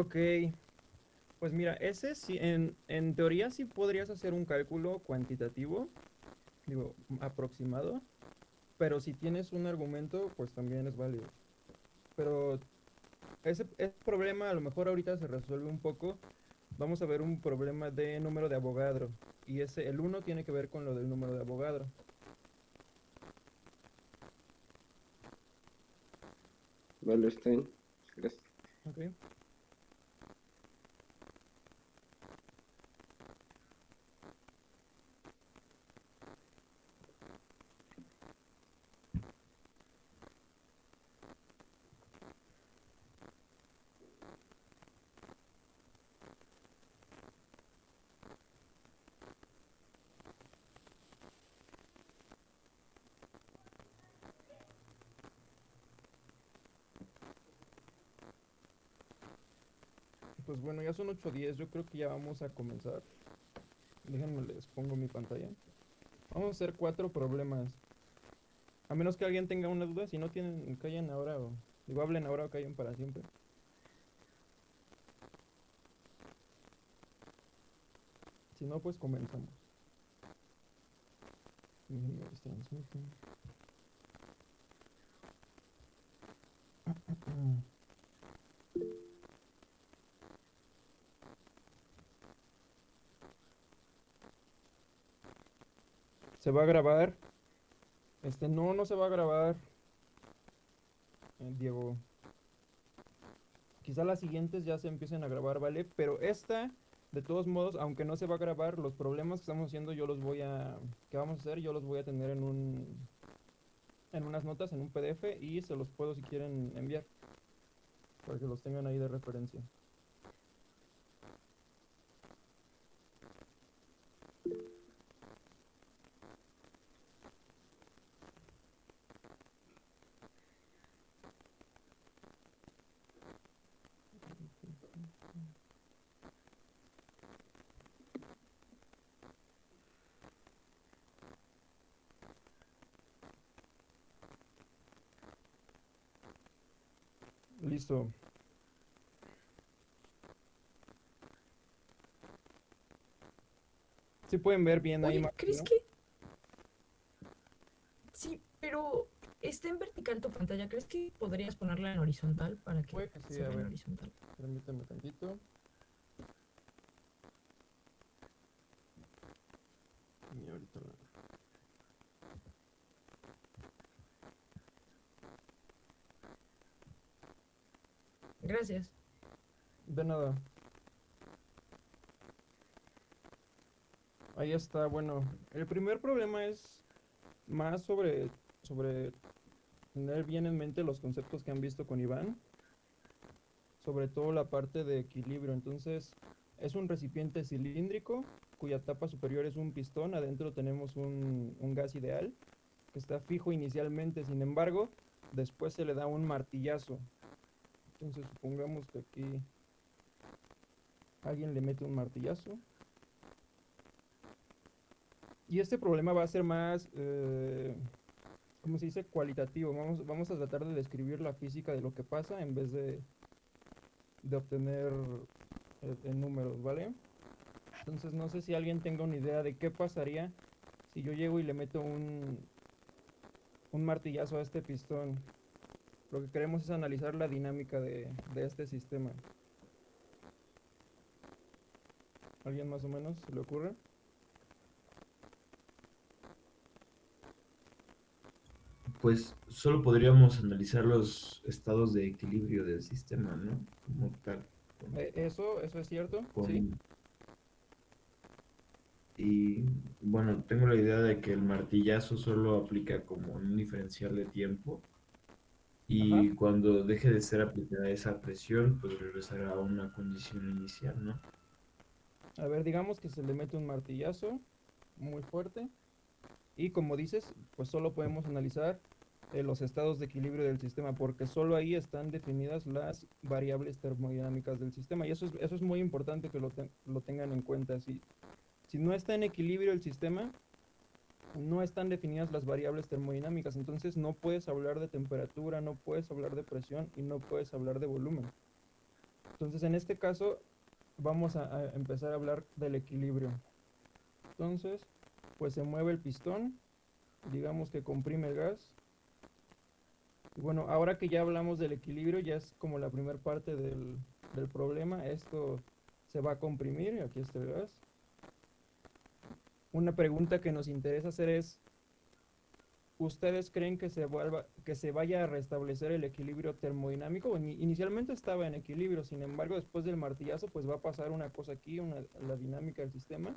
Ok. Pues mira, ese sí, en, en teoría sí podrías hacer un cálculo cuantitativo, digo, aproximado, pero si tienes un argumento, pues también es válido. Pero ese, ese problema a lo mejor ahorita se resuelve un poco. Vamos a ver un problema de número de Avogadro. Y ese, el 1 tiene que ver con lo del número de Avogadro. Vale, está bien. Gracias. Ok. Pues bueno, ya son 8.10, yo creo que ya vamos a comenzar. Déjenme les pongo mi pantalla. Vamos a hacer cuatro problemas. A menos que alguien tenga una duda, si no tienen, callen ahora o... Digo, hablen ahora o callen para siempre. Si no, pues comenzamos. Déjenme ver, transmiten. Se va a grabar. Este, no, no se va a grabar. Eh, Diego. Quizá las siguientes ya se empiecen a grabar, ¿vale? Pero esta, de todos modos, aunque no se va a grabar, los problemas que estamos haciendo yo los voy a... que vamos a hacer? Yo los voy a tener en un... en unas notas, en un PDF y se los puedo si quieren enviar. Para que los tengan ahí de referencia. Listo. Sí pueden ver bien ahí. Oye, Martín, ¿crees que...? Sí, pero está en vertical tu pantalla. ¿Crees que podrías ponerla en horizontal para que Puede que sí, se a vea en ver. horizontal? Permítame tantito. Y ahorita la- Gracias. De nada. Ahí está, bueno. El primer problema es más sobre, sobre tener bien en mente los conceptos que han visto con Iván. Sobre todo la parte de equilibrio. Entonces, es un recipiente cilíndrico cuya tapa superior es un pistón. Adentro tenemos un, un gas ideal que está fijo inicialmente. Sin embargo, después se le da un martillazo. Entonces supongamos que aquí alguien le mete un martillazo. Y este problema va a ser más, eh, ¿cómo se dice? Cualitativo. Vamos, vamos a tratar de describir la física de lo que pasa en vez de, de obtener en números, ¿vale? Entonces no sé si alguien tenga una idea de qué pasaría si yo llego y le meto un, un martillazo a este pistón. Lo que queremos es analizar la dinámica de, de este sistema. ¿Alguien más o menos se le ocurre? Pues solo podríamos analizar los estados de equilibrio del sistema, ¿no? Como tal. Eh, eso, eso es cierto, con- sí. Y bueno, tengo la idea de que el martillazo solo aplica como un diferencial de tiempo. Y Ajá. cuando deje de ser aplicada esa presión, pues regresará a una condición inicial, ¿no? A ver, digamos que se le mete un martillazo muy fuerte. Y como dices, pues solo podemos analizar eh, los estados de equilibrio del sistema, porque solo ahí están definidas las variables termodinámicas del sistema. Y eso es, eso es muy importante que lo, te- lo tengan en cuenta. Si, si no está en equilibrio el sistema, no están definidas las variables termodinámicas. Entonces no puedes hablar de temperatura, no puedes hablar de presión y no puedes hablar de volumen. Entonces, en este caso, vamos a, empezar a hablar del equilibrio. Entonces, pues se mueve el pistón, digamos que comprime el gas. Y bueno, ahora que ya hablamos del equilibrio, ya es como la primera parte del, del problema. Esto se va a comprimir, aquí está el gas. Una pregunta que nos interesa hacer es, ¿ustedes creen que se vuelva, que se vaya a restablecer el equilibrio termodinámico? Ini- Inicialmente estaba en equilibrio, sin embargo, después del martillazo, pues va a pasar una cosa aquí, una, la dinámica del sistema.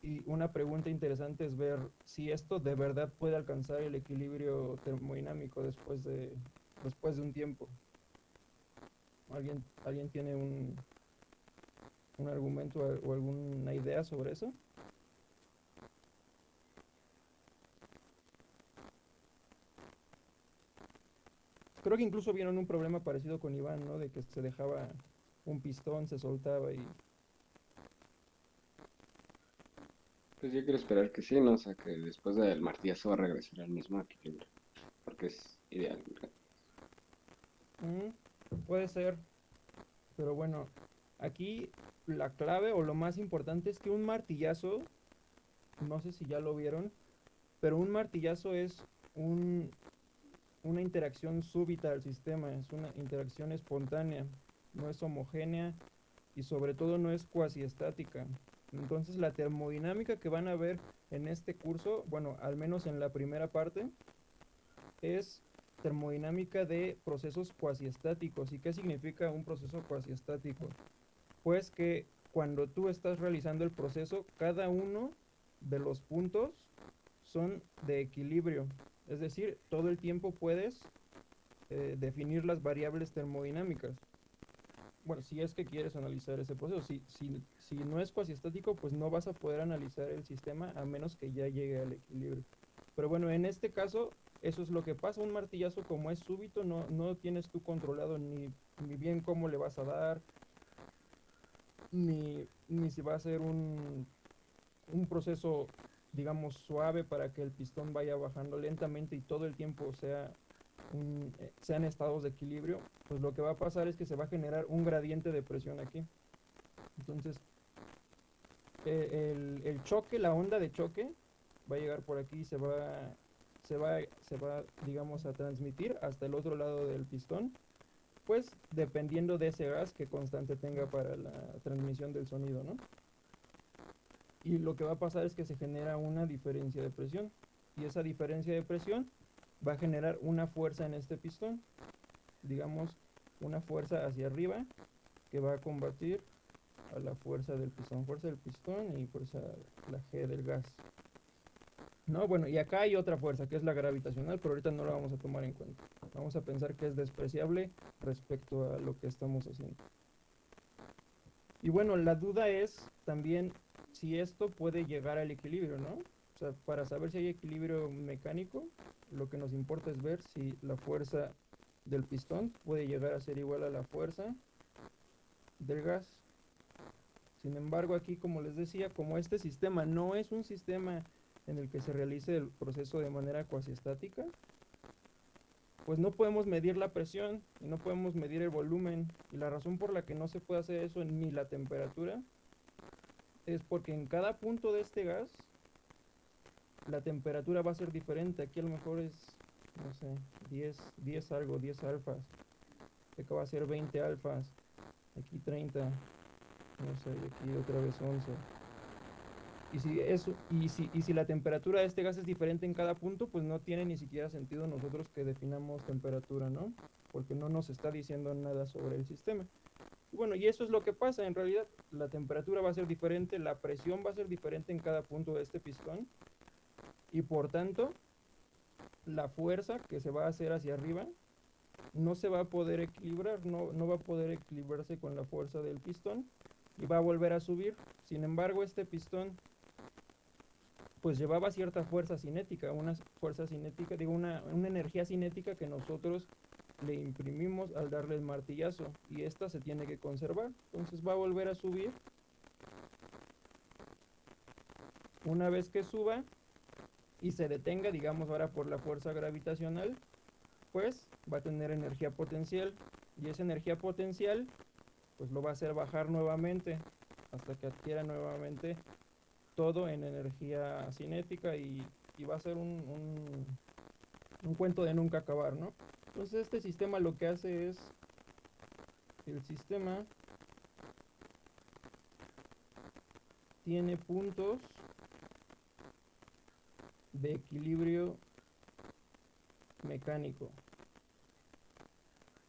Y una pregunta interesante es ver si esto de verdad puede alcanzar el equilibrio termodinámico después de, después de un tiempo. ¿Alguien, ¿alguien tiene un, un argumento o alguna idea sobre eso? Creo que incluso vieron un problema parecido con Iván, ¿no? De que se dejaba un pistón, se soltaba y... Pues yo quiero esperar que sí, ¿no? O sea, que después del martillazo va a regresar al mismo equilibrio. Porque es ideal. Mm, puede ser. Pero bueno, aquí la clave o lo más importante es que un martillazo, no sé si ya lo vieron, pero un martillazo es un, una interacción súbita del sistema, es una interacción espontánea, no es homogénea y sobre todo no es cuasi estática. Entonces la termodinámica que van a ver en este curso, bueno, al menos en la primera parte, es termodinámica de procesos cuasiestáticos. ¿Y qué significa un proceso cuasiestático? Pues que cuando tú estás realizando el proceso, cada uno de los puntos son de equilibrio. Es decir, todo el tiempo puedes eh, definir las variables termodinámicas. Bueno, si es que quieres analizar ese proceso. Si, si, si no es cuasiestático, pues no vas a poder analizar el sistema a menos que ya llegue al equilibrio. Pero bueno, en este caso, eso es lo que pasa. Un martillazo como es súbito, no, no tienes tú controlado ni, ni bien cómo le vas a dar, ni, ni si va a ser un, un proceso, digamos, suave para que el pistón vaya bajando lentamente y todo el tiempo sea un, eh, sean estados de equilibrio, pues lo que va a pasar es que se va a generar un gradiente de presión aquí. Entonces, eh, el, el choque, la onda de choque, va a llegar por aquí y se va, se va, se va, digamos, a transmitir hasta el otro lado del pistón, pues dependiendo de ese gas que constante tenga para la transmisión del sonido, ¿no? Y lo que va a pasar es que se genera una diferencia de presión, y esa diferencia de presión va a generar una fuerza en este pistón, digamos, una fuerza hacia arriba que va a combatir a la fuerza del pistón, fuerza del pistón y fuerza la G del gas. No, bueno, y acá hay otra fuerza que es la gravitacional, pero ahorita no la vamos a tomar en cuenta. Vamos a pensar que es despreciable respecto a lo que estamos haciendo. Y bueno, la duda es también si esto puede llegar al equilibrio, ¿no? O sea, para saber si hay equilibrio mecánico, lo que nos importa es ver si la fuerza del pistón puede llegar a ser igual a la fuerza del gas. Sin embargo, aquí, como les decía, como este sistema no es un sistema en el que se realice el proceso de manera cuasiestática, pues no podemos medir la presión y no podemos medir el volumen. Y la razón por la que no se puede hacer eso ni la temperatura es porque en cada punto de este gas la temperatura va a ser diferente. Aquí a lo mejor es, no sé, 10, 10 algo, 10 alfas. Acá va a ser 20 alfas. Aquí 30. No sé, aquí otra vez 11. Y si, eso, y, si, y si la temperatura de este gas es diferente en cada punto, pues no tiene ni siquiera sentido nosotros que definamos temperatura, ¿no? Porque no nos está diciendo nada sobre el sistema. Bueno, y eso es lo que pasa en realidad. La temperatura va a ser diferente, la presión va a ser diferente en cada punto de este pistón. Y por tanto, la fuerza que se va a hacer hacia arriba no se va a poder equilibrar, no, no va a poder equilibrarse con la fuerza del pistón y va a volver a subir. Sin embargo, este pistón pues llevaba cierta fuerza cinética, una fuerza cinética, digo, una, una energía cinética que nosotros le imprimimos al darle el martillazo y esta se tiene que conservar. Entonces va a volver a subir. Una vez que suba y se detenga, digamos ahora por la fuerza gravitacional, pues va a tener energía potencial y esa energía potencial pues lo va a hacer bajar nuevamente hasta que adquiera nuevamente todo en energía cinética y, y va a ser un, un, un cuento de nunca acabar, ¿no? Entonces este sistema lo que hace es, el sistema tiene puntos de equilibrio mecánico.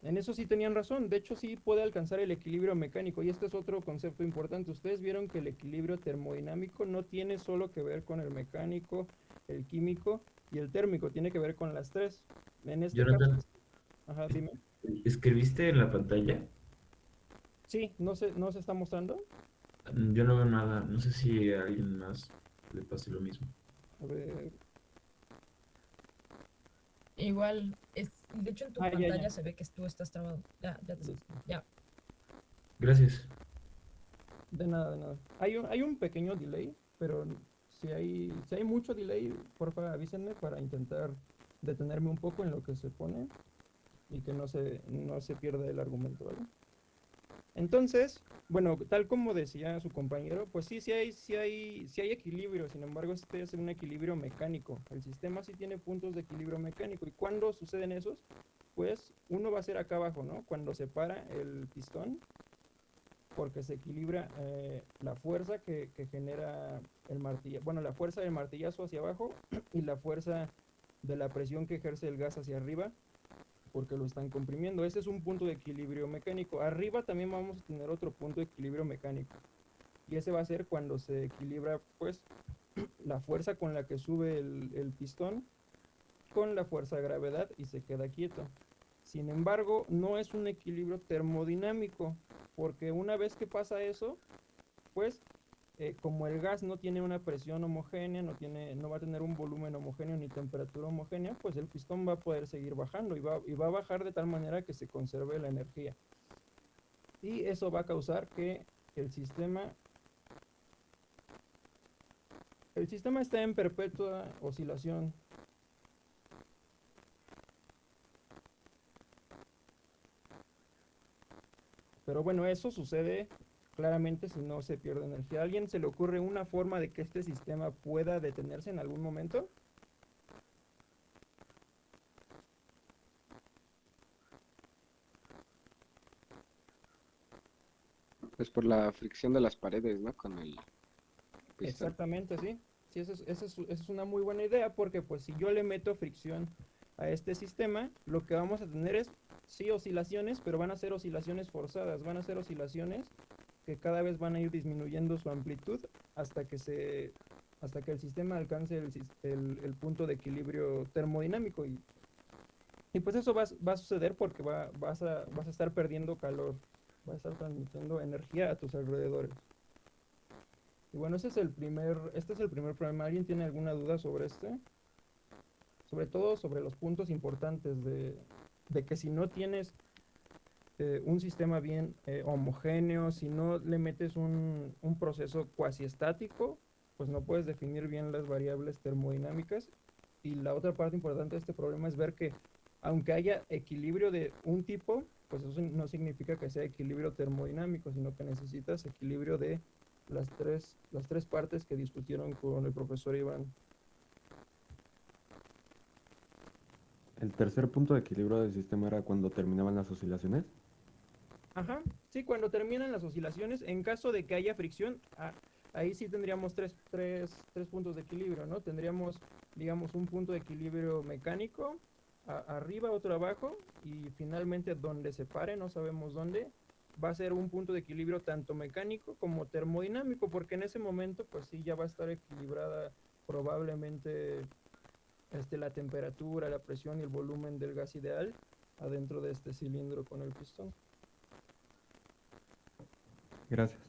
En eso sí tenían razón, de hecho sí puede alcanzar el equilibrio mecánico y este es otro concepto importante. Ustedes vieron que el equilibrio termodinámico no tiene solo que ver con el mecánico, el químico y el térmico, tiene que ver con las tres. En este Jonathan. caso, ajá, dime. ¿Escribiste en la pantalla? Sí, no se, no se está mostrando. Mm, Yo no veo nada. No sé si a alguien más le pase lo mismo. A ver, Igual, es, de hecho en tu Ah, ya, ya. pantalla se ve que tú estás trabado. Ya, ya te ya. Gracias. De nada, de nada. Hay un, hay un pequeño delay, pero si hay, si hay mucho delay, porfa avísenme para intentar detenerme un poco en lo que se pone y que no se, no se pierda el argumento, ¿vale? Entonces, bueno, tal como decía su compañero, pues sí, sí hay, sí hay, sí hay equilibrio, sin embargo, este es un equilibrio mecánico. El sistema sí tiene puntos de equilibrio mecánico. ¿Y cuándo suceden esos? Pues uno va a ser acá abajo, ¿no? Cuando se para el pistón, porque se equilibra eh, la fuerza que, que genera el martillazo, bueno, la fuerza del martillazo hacia abajo y la fuerza de la presión que ejerce el gas hacia arriba, porque lo están comprimiendo. Ese es un punto de equilibrio mecánico. Arriba también vamos a tener otro punto de equilibrio mecánico. Y ese va a ser cuando se equilibra, pues, la fuerza con la que sube el, el pistón con la fuerza de gravedad y se queda quieto. Sin embargo, no es un equilibrio termodinámico, porque una vez que pasa eso, pues eh, como el gas no tiene una presión homogénea, no, tiene, no va a tener un volumen homogéneo ni temperatura homogénea, pues el pistón va a poder seguir bajando y va, y va a bajar de tal manera que se conserve la energía. Y eso va a causar que el sistema el sistema está en perpetua oscilación. Pero bueno, eso sucede claramente si no se pierde energía. ¿A alguien se le ocurre una forma de que este sistema pueda detenerse en algún momento? Pues por la fricción de las paredes, ¿no? Con el pistón. Exactamente, sí. Sí, esa es, esa es- esa es una muy buena idea porque pues si yo le meto fricción a este sistema, lo que vamos a tener es, sí, oscilaciones, pero van a ser oscilaciones forzadas, van a ser oscilaciones que cada vez van a ir disminuyendo su amplitud hasta que se hasta que el sistema alcance el, el- el punto de equilibrio termodinámico y, y pues eso va, va a suceder porque va, vas, a, vas a estar perdiendo calor, vas a estar transmitiendo energía a tus alrededores. Y bueno, ese es el primer, este es el primer problema. ¿Alguien tiene alguna duda sobre este? Sobre todo sobre los puntos importantes de, de que si no tienes eh, un sistema bien eh, homogéneo, si no le metes un, un proceso cuasi estático, pues no puedes definir bien las variables termodinámicas. Y la otra parte importante de este problema es ver que aunque haya equilibrio de un tipo, pues eso no significa que sea equilibrio termodinámico, sino que necesitas equilibrio de las tres, las tres partes que discutieron con el profesor Iván. El tercer punto de equilibrio del sistema era cuando terminaban las oscilaciones. Ajá, sí, cuando terminan las oscilaciones, en caso de que haya fricción, ah, ahí sí tendríamos tres, tres, tres puntos de equilibrio, ¿no? Tendríamos, digamos, un punto de equilibrio mecánico, a- arriba, otro abajo, y finalmente donde se pare, no sabemos dónde, va a ser un punto de equilibrio tanto mecánico como termodinámico, porque en ese momento, pues sí, ya va a estar equilibrada probablemente este, la temperatura, la presión y el volumen del gas ideal adentro de este cilindro con el pistón. Gracias.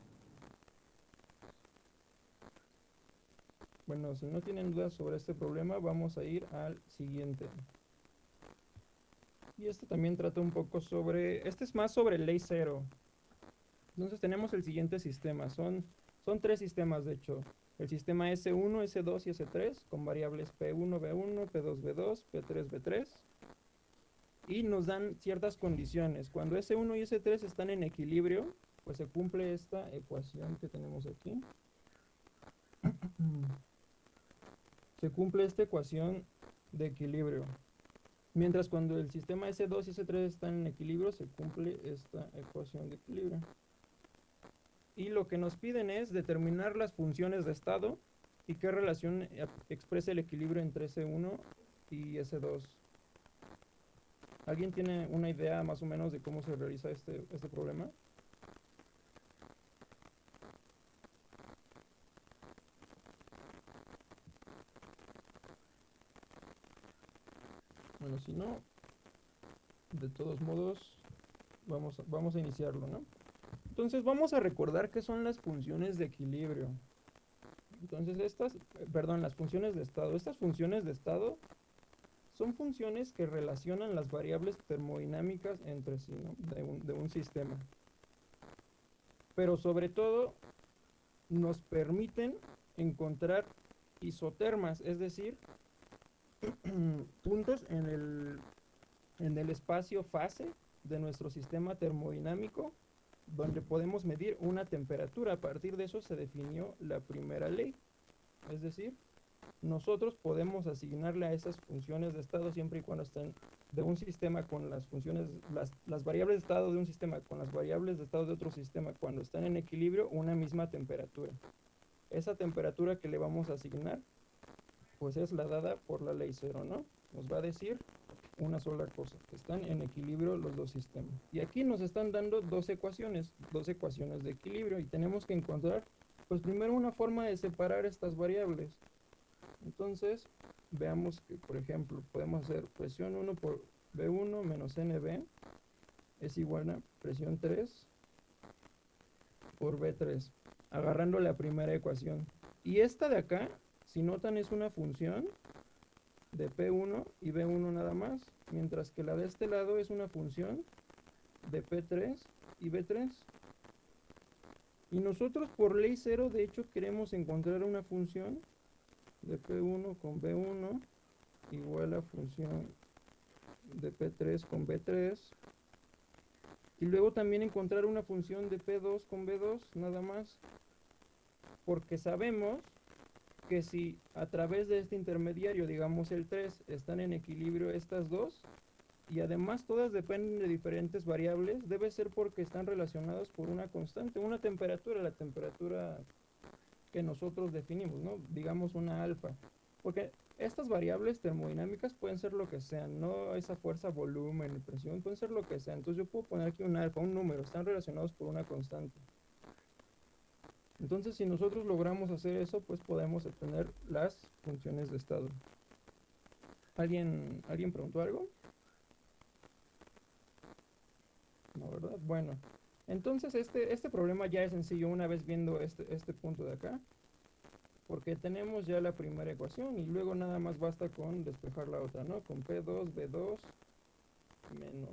Bueno, si no tienen dudas sobre este problema, vamos a ir al siguiente. Y este también trata un poco sobre, este es más sobre ley cero. Entonces tenemos el siguiente sistema, son, son tres sistemas de hecho. El sistema S1, S2 y S3 con variables P1, B1, P2, B2, P3, B3. Y nos dan ciertas condiciones. Cuando S1 y S3 están en equilibrio, pues se cumple esta ecuación que tenemos aquí. Se cumple esta ecuación de equilibrio. Mientras cuando el sistema S2 y S3 están en equilibrio, se cumple esta ecuación de equilibrio. Y lo que nos piden es determinar las funciones de estado y qué relación expresa el equilibrio entre S1 y S2. ¿Alguien tiene una idea más o menos de cómo se realiza este, este problema? Bueno, si no, de todos modos, vamos a, vamos a iniciarlo, ¿no? Entonces vamos a recordar qué son las funciones de equilibrio. Entonces estas, eh, perdón, las funciones de estado. Estas funciones de estado son funciones que relacionan las variables termodinámicas entre sí, ¿no? de, un, de un sistema. Pero sobre todo nos permiten encontrar isotermas, es decir, puntos en el, en el espacio fase de nuestro sistema termodinámico donde podemos medir una temperatura. A partir de eso se definió la primera ley. Es decir, nosotros podemos asignarle a esas funciones de estado siempre y cuando estén de un sistema con las funciones, las, las variables de estado de un sistema con las variables de estado de otro sistema, cuando están en equilibrio, una misma temperatura. Esa temperatura que le vamos a asignar, pues es la dada por la ley cero, ¿no? Nos va a decir una sola cosa, que están en equilibrio los dos sistemas. Y aquí nos están dando dos ecuaciones, dos ecuaciones de equilibrio y tenemos que encontrar, pues primero una forma de separar estas variables. Entonces, veamos que, por ejemplo, podemos hacer presión 1 por B1 menos NB es igual a presión 3 por B3, agarrando la primera ecuación. Y esta de acá, si notan, es una función de P1 y B1 nada más, mientras que la de este lado es una función de P3 y B3. Y nosotros por ley 0 de hecho queremos encontrar una función de P1 con B1 igual a función de P3 con B3 y luego también encontrar una función de P2 con B2 nada más porque sabemos que si a través de este intermediario, digamos el 3, están en equilibrio estas dos, y además todas dependen de diferentes variables, debe ser porque están relacionados por una constante, una temperatura, la temperatura que nosotros definimos, ¿no? Digamos una alfa. Porque estas variables termodinámicas pueden ser lo que sean, no esa fuerza, volumen, presión, pueden ser lo que sea. Entonces yo puedo poner aquí un alfa, un número, están relacionados por una constante. Entonces, si nosotros logramos hacer eso, pues podemos obtener las funciones de estado. ¿Alguien, ¿alguien preguntó algo? No, ¿verdad? Bueno, entonces este, este problema ya es sencillo una vez viendo este, este punto de acá. Porque tenemos ya la primera ecuación y luego nada más basta con despejar la otra, ¿no? Con P2, B2 menos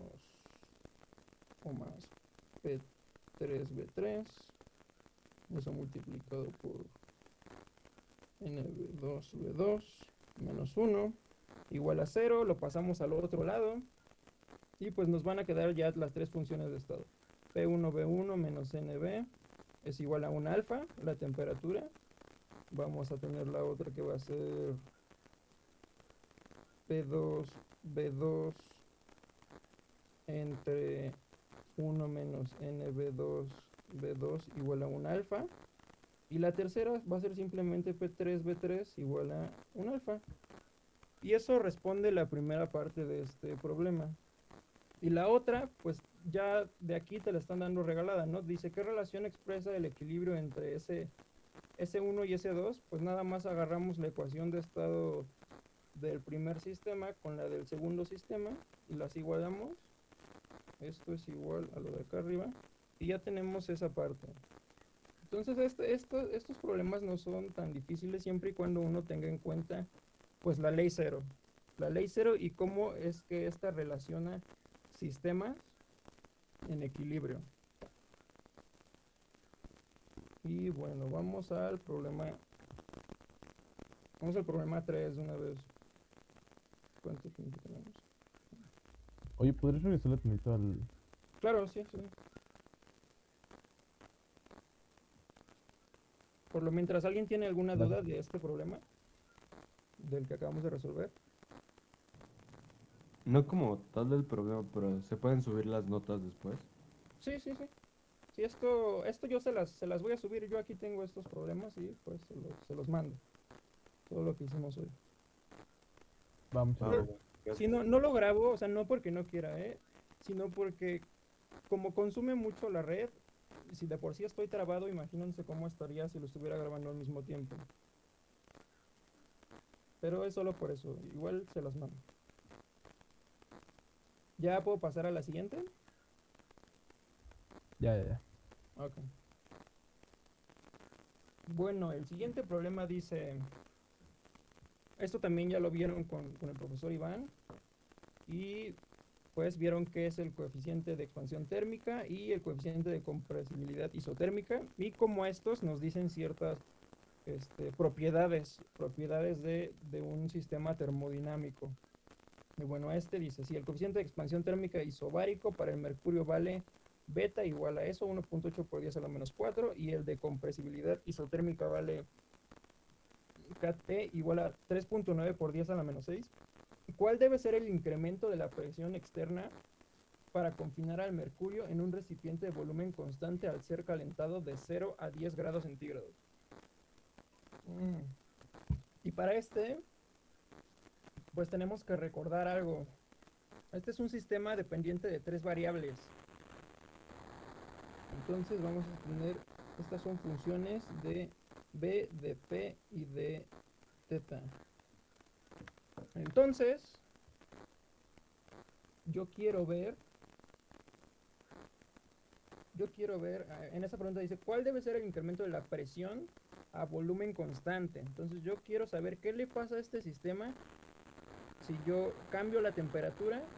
o más P3, B3 eso multiplicado por NB2V2 menos 1 igual a 0, lo pasamos al otro lado y pues nos van a quedar ya las tres funciones de estado. P1V1 menos NB es igual a un alfa, la temperatura. Vamos a tener la otra que va a ser P2V2 entre 1 menos NB2 B2 igual a un alfa. Y la tercera va a ser simplemente P3B3 igual a un alfa. Y eso responde la primera parte de este problema. Y la otra, pues ya de aquí te la están dando regalada, ¿no? Dice, ¿qué relación expresa el equilibrio entre ese S1 y S2? Pues nada más agarramos la ecuación de estado del primer sistema con la del segundo sistema y las igualamos. Esto es igual a lo de acá arriba y ya tenemos esa parte. Entonces este, estos problemas no son tan difíciles siempre y cuando uno tenga en cuenta pues la ley cero. La ley cero y cómo es que esta relaciona sistemas en equilibrio. Y bueno, vamos al problema. Vamos al problema 3 de una vez. ¿Cuánto tiempo tenemos? Oye, ¿podrías regresarle tantito al, Claro, sí, sí. Por lo mientras, ¿alguien tiene alguna duda de este problema? Del que acabamos de resolver. No como tal del problema, pero se pueden subir las notas después. Sí, sí, sí. Sí, esto, esto yo se las, se las voy a subir. Yo aquí tengo estos problemas y pues se los, se los mando. Todo lo que hicimos hoy. Vamos a Ah, ver. Si no, no lo grabo, o sea, no porque no quiera, ¿eh? Sino porque como consume mucho la red, si de por sí estoy trabado, imagínense cómo estaría si lo estuviera grabando al mismo tiempo. Pero es solo por eso, igual se los mando. ¿Ya puedo pasar a la siguiente? Ya, ya, ya. Ok. Bueno, el siguiente problema dice, esto también ya lo vieron con, con el profesor Iván, y pues vieron que es el coeficiente de expansión térmica y el coeficiente de compresibilidad isotérmica, y como estos nos dicen ciertas este, propiedades, propiedades de, de un sistema termodinámico. Y bueno, este dice, si el coeficiente de expansión térmica isobárico para el mercurio vale beta igual a eso, 1.8 por 10 a la menos 4, y el de compresibilidad isotérmica vale KT igual a 3.9 por 10 a la menos 6. ¿Cuál debe ser el incremento de la presión externa para confinar al mercurio en un recipiente de volumen constante al ser calentado de 0 a 10 grados centígrados? Mm. Y para este, pues tenemos que recordar algo. Este es un sistema dependiente de tres variables. Entonces vamos a tener, estas son funciones de B, de P y de teta. Entonces, yo quiero ver, yo quiero ver, en esa pregunta dice, ¿cuál debe ser el incremento de la presión a volumen constante? Entonces yo quiero saber qué le pasa a este sistema si yo cambio la temperatura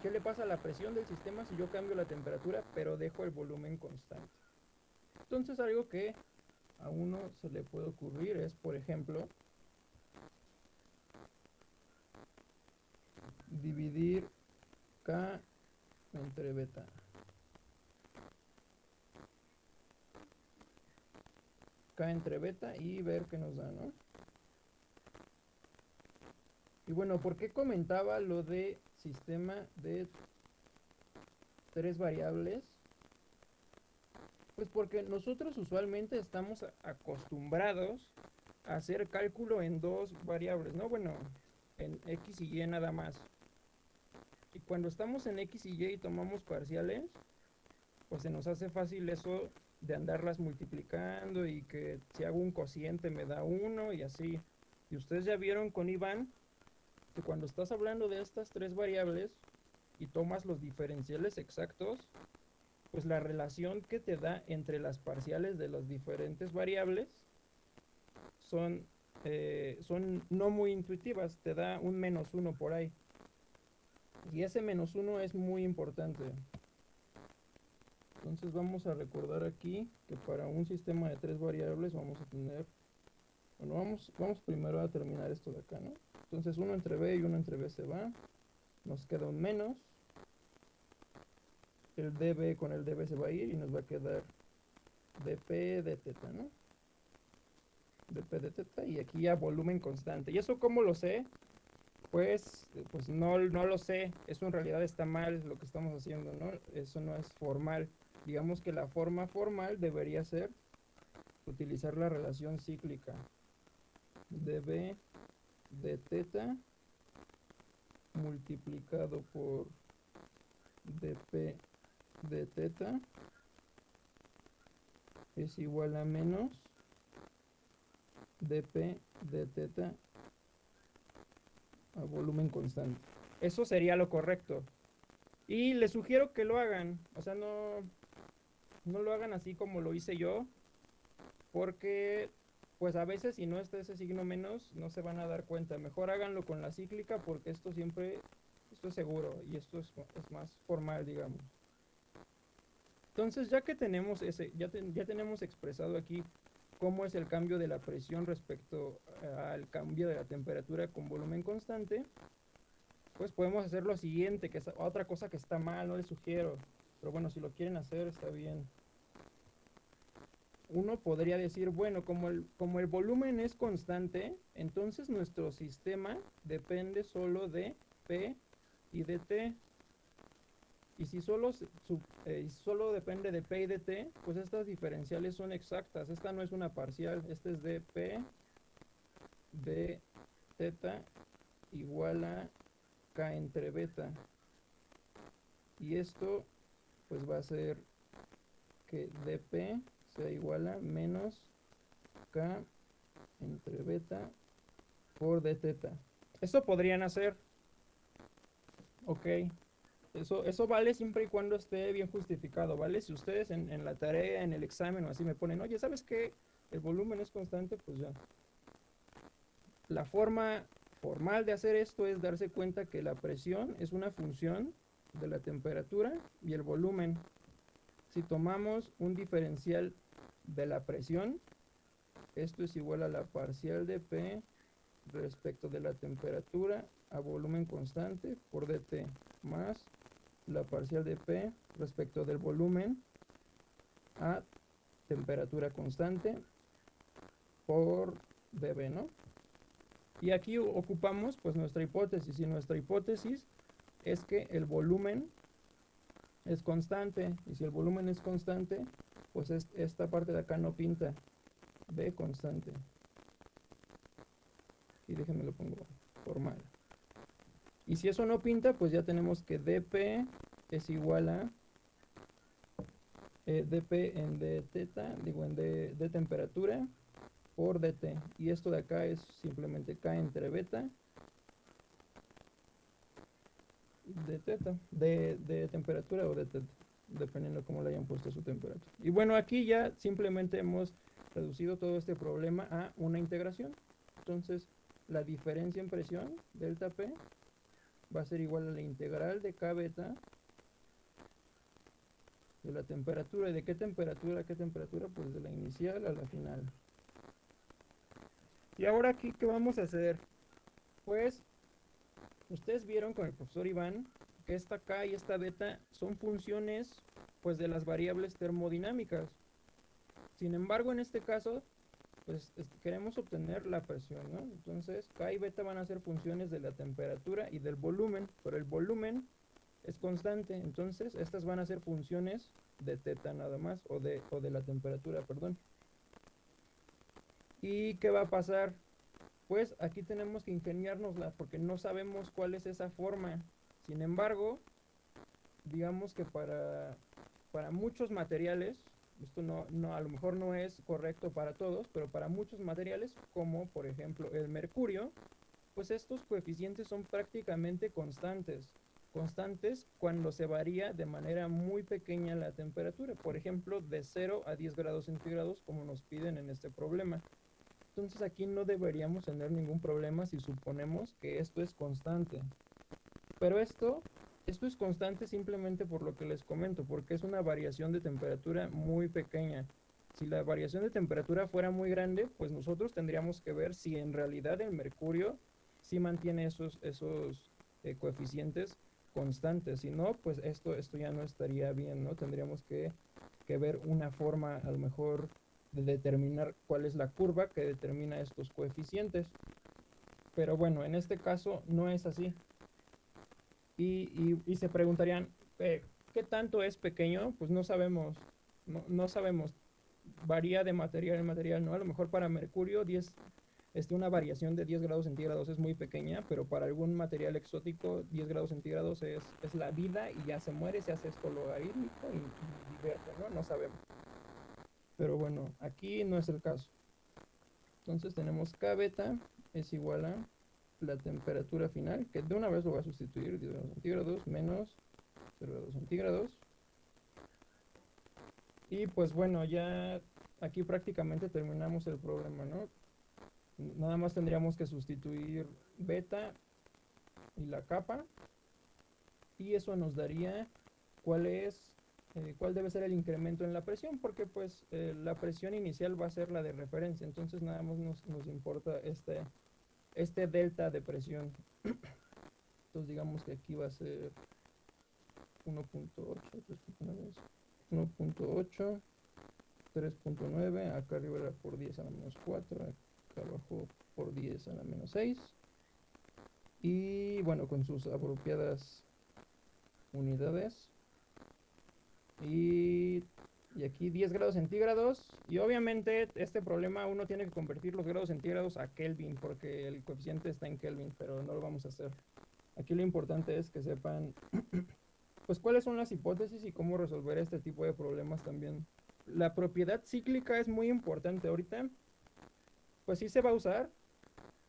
¿Qué le pasa a la presión del sistema si yo cambio la temperatura pero dejo el volumen constante? Entonces algo que a uno se le puede ocurrir es, por ejemplo, dividir K entre beta. K entre beta y ver qué nos da, ¿no? Y bueno, ¿por qué comentaba lo de sistema de tres variables? Pues porque nosotros usualmente estamos acostumbrados a hacer cálculo en dos variables, ¿no? Bueno, en X y Y nada más. Y cuando estamos en X y Y y tomamos parciales, pues se nos hace fácil eso de andarlas multiplicando y que si hago un cociente me da uno y así. Y ustedes ya vieron con Iván que cuando estás hablando de estas tres variables y tomas los diferenciales exactos, pues la relación que te da entre las parciales de las diferentes variables son, eh, son no muy intuitivas, te da un menos uno por ahí. Y ese menos uno es muy importante. Entonces vamos a recordar aquí que para un sistema de tres variables vamos a tener, bueno, vamos, vamos primero a terminar esto de acá, ¿no? Entonces uno entre b y uno entre b se va, nos queda un menos, el db con el db se va a ir y nos va a quedar dp de teta, ¿no? dp de teta y aquí ya volumen constante. ¿Y eso cómo lo sé? Pues, pues no, no lo sé, eso en realidad está mal lo que estamos haciendo, ¿no? Eso no es formal. Digamos que la forma formal debería ser utilizar la relación cíclica db de teta multiplicado por dp de teta es igual a menos dp de teta a volumen constante. Eso sería lo correcto. Y les sugiero que lo hagan. O sea, no, no lo hagan así como lo hice yo. Porque, pues a veces si no está ese signo menos, no se van a dar cuenta. Mejor háganlo con la cíclica porque esto siempre, esto es seguro y esto es, es más formal, digamos. Entonces, ya que tenemos ese, ya, ya tenemos expresado aquí cómo es el cambio de la presión respecto al cambio de la temperatura con volumen constante, pues podemos hacer lo siguiente, que es otra cosa que está mal, no les sugiero, pero bueno, si lo quieren hacer está bien. uno podría decir, bueno, como el, como el volumen es constante, entonces nuestro sistema depende solo de P y de T. Y si solo, eh, solo depende de P y de T, pues estas diferenciales son exactas. Esta no es una parcial, esta es de P de teta igual a K entre beta. Y esto pues va a ser que dp sea igual a menos K entre beta por d teta. Eso podrían hacer. Ok. Eso, eso vale siempre y cuando esté bien justificado, ¿vale? Si ustedes en, en la tarea, en el examen o así me ponen, oye, ¿sabes qué? El volumen es constante, pues ya. La forma formal de hacer esto es darse cuenta que la presión es una función de la temperatura y el volumen. Si tomamos un diferencial de la presión, esto es igual a la parcial de P respecto de la temperatura a volumen constante por dt más la parcial de P respecto del volumen a temperatura constante por dB, ¿no? Y aquí ocupamos pues nuestra hipótesis y nuestra hipótesis es que el volumen es constante y si el volumen es constante pues es- esta parte de acá no pinta B constante y déjenme lo pongo formal y si eso no pinta pues ya tenemos que dp es igual a eh, dp en d teta digo en d de temperatura por dt y esto de acá es simplemente k entre beta de teta, de, de temperatura o de teta, dependiendo cómo le hayan puesto su temperatura. Y bueno, aquí ya simplemente hemos reducido todo este problema a una integración. Entonces, la diferencia en presión, delta P, va a ser igual a la integral de K beta de la temperatura. ¿Y de qué temperatura a qué temperatura? Pues de la inicial a la final. Y ahora aquí, ¿qué vamos a hacer? Pues Ustedes vieron con el profesor Iván que esta K y esta beta son funciones pues de las variables termodinámicas. Sin embargo, en este caso, pues es- queremos obtener la presión, ¿no? Entonces, K y beta van a ser funciones de la temperatura y del volumen, pero el volumen es constante, entonces estas van a ser funciones de teta nada más, o de, o de la temperatura, perdón. ¿Y qué va a pasar? Pues aquí tenemos que ingeniárnosla porque no sabemos cuál es esa forma. Sin embargo, digamos que para, para muchos materiales, esto no, no, a lo mejor no es correcto para todos, pero para muchos materiales, como por ejemplo el mercurio, pues estos coeficientes son prácticamente constantes. Constantes cuando se varía de manera muy pequeña la temperatura, por ejemplo de 0 a 10 grados centígrados, como nos piden en este problema. Entonces aquí no deberíamos tener ningún problema si suponemos que esto es constante. Pero esto, esto es constante simplemente por lo que les comento, porque es una variación de temperatura muy pequeña. Si la variación de temperatura fuera muy grande, pues nosotros tendríamos que ver si en realidad el mercurio sí mantiene esos, esos eh, coeficientes constantes. Si no, pues esto, esto ya no estaría bien, ¿no? Tendríamos que, que ver una forma a lo mejor de determinar cuál es la curva que determina estos coeficientes. Pero bueno, en este caso no es así. Y, y- se preguntarían, eh, ¿qué tanto es pequeño? Pues no sabemos, no, no sabemos. Varía de material en material, ¿no? A lo mejor para mercurio 10, este, una variación de 10 grados centígrados es muy pequeña, pero para algún material exótico 10 grados centígrados es, es la vida y ya se muere, se hace esto logarítmico y, y ¿no? No sabemos. Pero bueno, aquí no es el caso. Entonces tenemos K beta es igual a la temperatura final, que de una vez lo voy a sustituir, 10 grados centígrados menos 0 grados centígrados. Y pues bueno, ya aquí prácticamente terminamos el problema, ¿no? Nada más tendríamos que sustituir beta y la capa. Y eso nos daría cuál es eh, cuál debe ser el incremento en la presión, porque pues eh, la presión inicial va a ser la de referencia, entonces nada más nos, nos importa este, este delta de presión. Entonces digamos que aquí va a ser 1.8, 1.8 3.9, acá arriba era por 10 a la menos 4, acá abajo por 10 a la menos 6. Y bueno, con sus apropiadas unidades. Y, y aquí 10 grados centígrados. Y obviamente este problema uno tiene que convertir los grados centígrados a Kelvin porque el coeficiente está en Kelvin, pero no lo vamos a hacer. Aquí lo importante es que sepan pues cuáles son las hipótesis y cómo resolver este tipo de problemas también. La propiedad cíclica es muy importante ahorita. Pues sí se va a usar,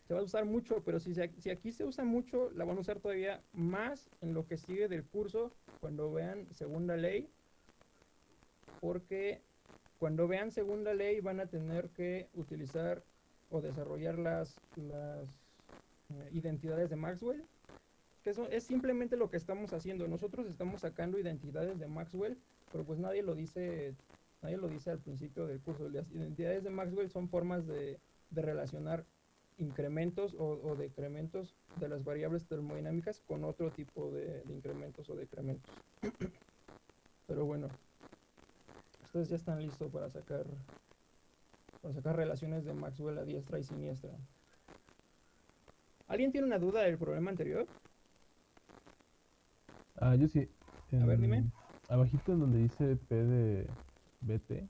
se va a usar mucho, pero si, si aquí se usa mucho, la van a usar todavía más en lo que sigue del curso cuando vean segunda ley, porque cuando vean segunda ley van a tener que utilizar o desarrollar las, las eh, identidades de Maxwell, que eso es simplemente lo que estamos haciendo. Nosotros estamos sacando identidades de Maxwell, pero pues nadie lo dice, nadie lo dice al principio del curso. Las identidades de Maxwell son formas de, de relacionar incrementos o, decrementos de las variables termodinámicas con otro tipo de incrementos o decrementos. Pero bueno, ustedes ya están listos para sacar para sacar relaciones de Maxwell a diestra y siniestra. ¿Alguien tiene una duda del problema anterior? Ah, yo sí. A ver, dime. En- Abajito en donde dice P de BT,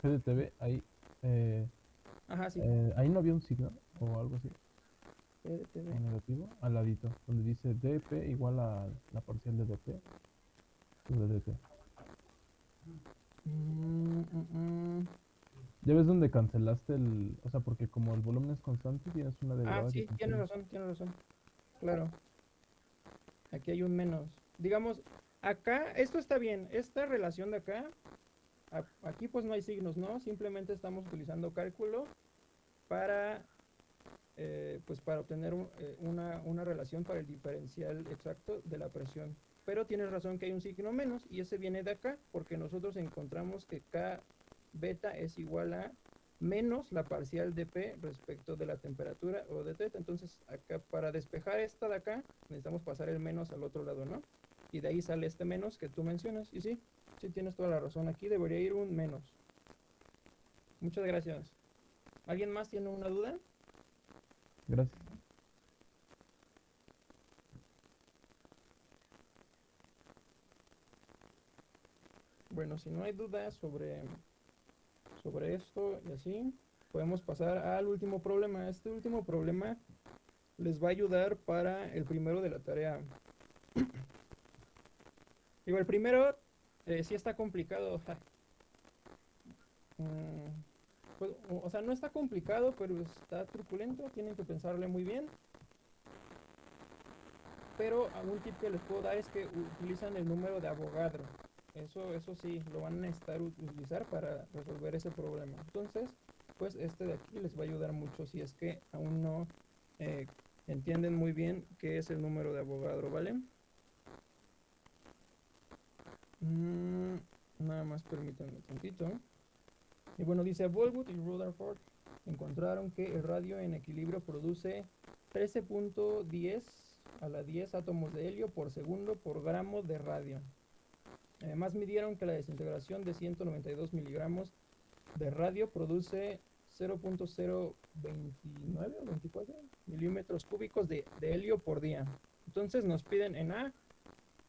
P de TV, ahí, eh, Ajá, sí. eh, ahí no había un signo o algo así, PDTV. o negativo, al ladito, donde dice DP igual a la parcial de DP, de DT. Mm, mm, mm. Ya ves donde cancelaste el, o sea, porque como el volumen es constante, tienes una Ah, derivada que sí, tienes cancela. razón, tienes razón. Claro. Aquí hay un menos. Digamos, acá, esto está bien. Esta relación de acá, a- aquí pues no hay signos, ¿no? Simplemente estamos utilizando cálculo para, eh, pues para obtener un- eh, una, una relación para el diferencial exacto de la presión. Pero tienes razón que hay un signo menos y ese viene de acá porque nosotros encontramos que K beta es igual a menos la parcial de P respecto de la temperatura o de teta. Entonces, acá para despejar esta de acá, necesitamos pasar el menos al otro lado, ¿no? Y de ahí sale este menos que tú mencionas. Y sí, sí tienes toda la razón. Aquí debería ir un menos. Muchas gracias. ¿Alguien más tiene una duda? Gracias. Bueno, si no hay dudas sobre, sobre esto y así, podemos pasar al último problema. Este último problema les va a ayudar para el primero de la tarea. Digo, el primero eh, sí está complicado. Mm, pues, o o sea, no está complicado, pero está truculento. Tienen que pensarle muy bien. Pero algún tip que les puedo dar es que utilizan el número de Avogadro. Eso, eso sí, lo van a necesitar ut- utilizar para resolver ese problema. Entonces, pues este de aquí les va a ayudar mucho si es que aún no eh, entienden muy bien qué es el número de Avogadro, ¿vale? Mm, nada más permítanme tantito. Y bueno, dice Bolwood y Rutherford encontraron que el radio en equilibrio produce 13.10 a la 10 átomos de helio por segundo por gramo de radio. Además midieron que la desintegración de 192 miligramos de radio produce 0.029 o 24 milímetros cúbicos de, de helio por día. Entonces nos piden en A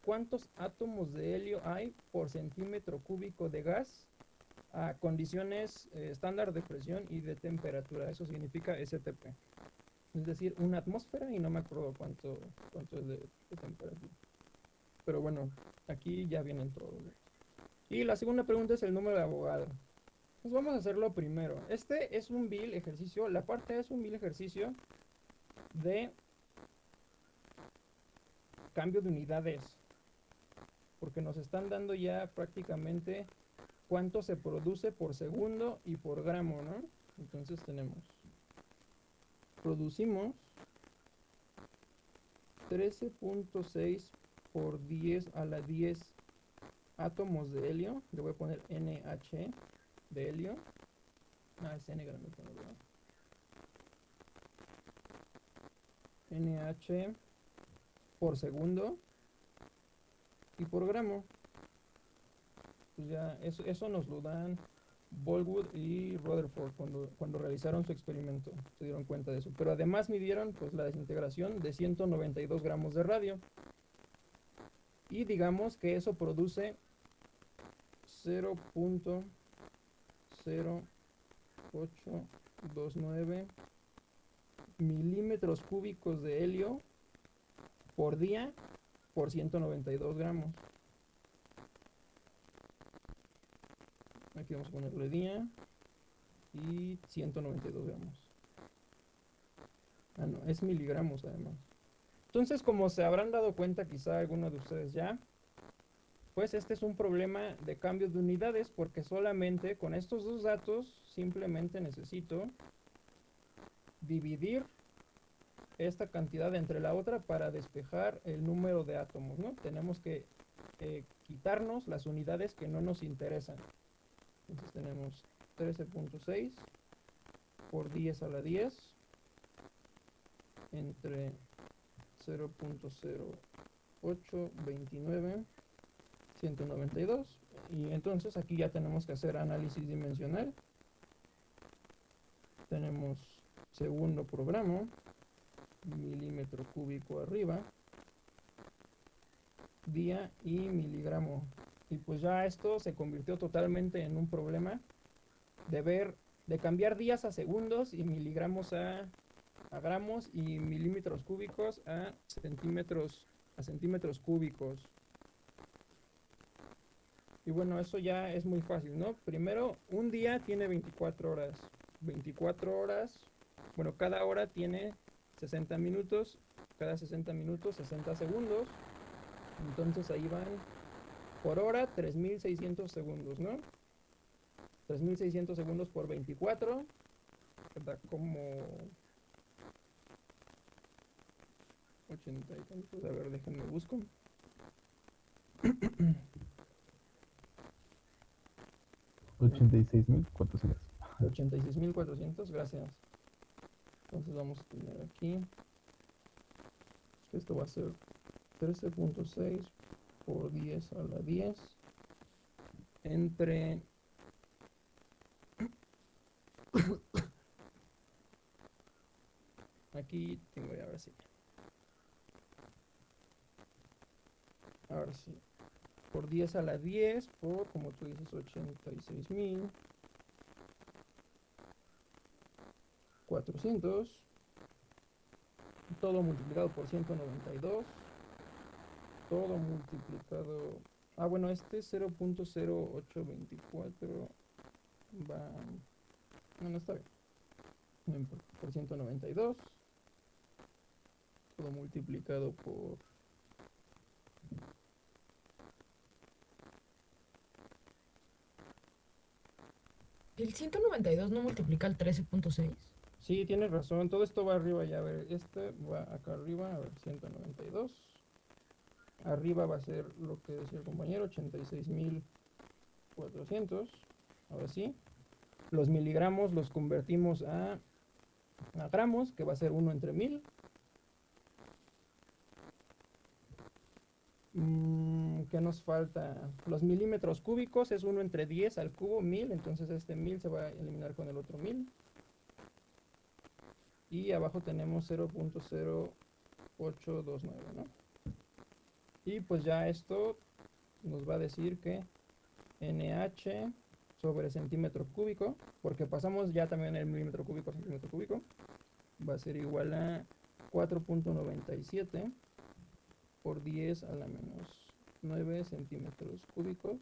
cuántos átomos de helio hay por centímetro cúbico de gas a condiciones eh, estándar de presión y de temperatura. Eso significa STP. Es decir, una atmósfera y no me acuerdo cuánto, cuánto es de, de temperatura. Pero bueno, aquí ya vienen todos. Y la segunda pregunta es el número de abogado. Pues vamos a hacerlo primero. Este es un vil ejercicio, la parte es un vil ejercicio de cambio de unidades. Porque nos están dando ya prácticamente cuánto se produce por segundo y por gramo, ¿no? Entonces tenemos, producimos 13.6 por 10 a la 10 átomos de helio. Le voy a poner NH de helio. Ah, es N. ¿verdad? NH por segundo y por gramo. Pues ya, eso, eso nos lo dan Bolwood y Rutherford cuando, cuando realizaron su experimento. Se dieron cuenta de eso. Pero además midieron pues, la desintegración de 192 gramos de radio. Y digamos que eso produce 0.0829 milímetros cúbicos de helio por día por 192 gramos. Aquí vamos a ponerle día y 192 gramos. Ah, no, es miligramos además. Entonces, como se habrán dado cuenta quizá algunos de ustedes ya, pues este es un problema de cambio de unidades porque solamente con estos dos datos simplemente necesito dividir esta cantidad entre la otra para despejar el número de átomos, ¿no? Tenemos que eh, quitarnos las unidades que no nos interesan. Entonces tenemos 13.6 por 10 a la 10 entre 0.0829 192 y entonces aquí ya tenemos que hacer análisis dimensional. Tenemos segundo programa milímetro cúbico arriba día y miligramo. Y pues ya esto se convirtió totalmente en un problema de ver de cambiar días a segundos y miligramos a, a gramos y milímetros cúbicos a centímetros a centímetros cúbicos y bueno, eso ya es muy fácil, ¿no? Primero, un día tiene 24 horas. 24 horas, bueno, cada hora tiene 60 minutos, cada 60 minutos 60 segundos. Entonces ahí van por hora 3600 segundos, ¿no? 3600 segundos por 24, da como 80 y tantos, a ver, déjenme busco. 86.400. 86.400, gracias. Entonces vamos a tener aquí. Esto va a ser 13.6 por 10 a la 10 entre aquí tengo ya ahora sí sí. Por 10 a la 10 por, como tú dices, 86 mil. 400 todo multiplicado por 192 todo multiplicado ah bueno este 0.0824 va no, no está bien. Por 192 todo multiplicado por ¿El 192 no multiplica el 13.6? Sí, tienes razón. Todo esto va arriba ya. A ver, este va acá arriba. A ver, 192. Arriba va a ser lo que decía el compañero, 86.400. Ahora sí. Los miligramos los convertimos a, a gramos, que va a ser 1 entre 1000. Mm, ¿Qué nos falta? Los milímetros cúbicos es 1 entre 10 al cubo, 1000. Entonces este 1000 se va a eliminar con el otro 1000 y abajo tenemos 0.0829, ¿no? Y pues ya esto nos va a decir que NH sobre centímetro cúbico, porque pasamos ya también el milímetro cúbico a centímetro cúbico, va a ser igual a 4.97 por 10 a la menos 9 centímetros cúbicos.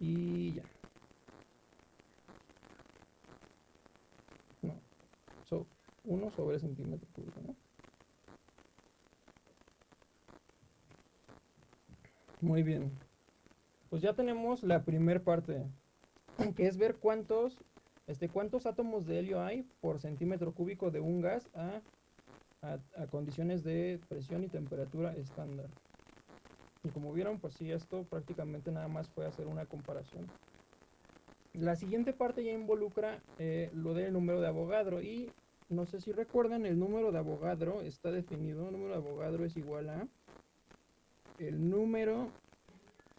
Y ya. No. So, 1 sobre centímetro cúbico, ¿no? Muy bien. Pues ya tenemos la primer parte, que es ver cuántos, este, cuántos átomos de helio hay por centímetro cúbico de un gas a, a, a condiciones de presión y temperatura estándar. Y como vieron, pues sí, esto prácticamente nada más fue hacer una comparación. La siguiente parte ya involucra eh, lo del número de Avogadro y no sé si recuerdan, el número de Avogadro está definido, el número de Avogadro es igual a el número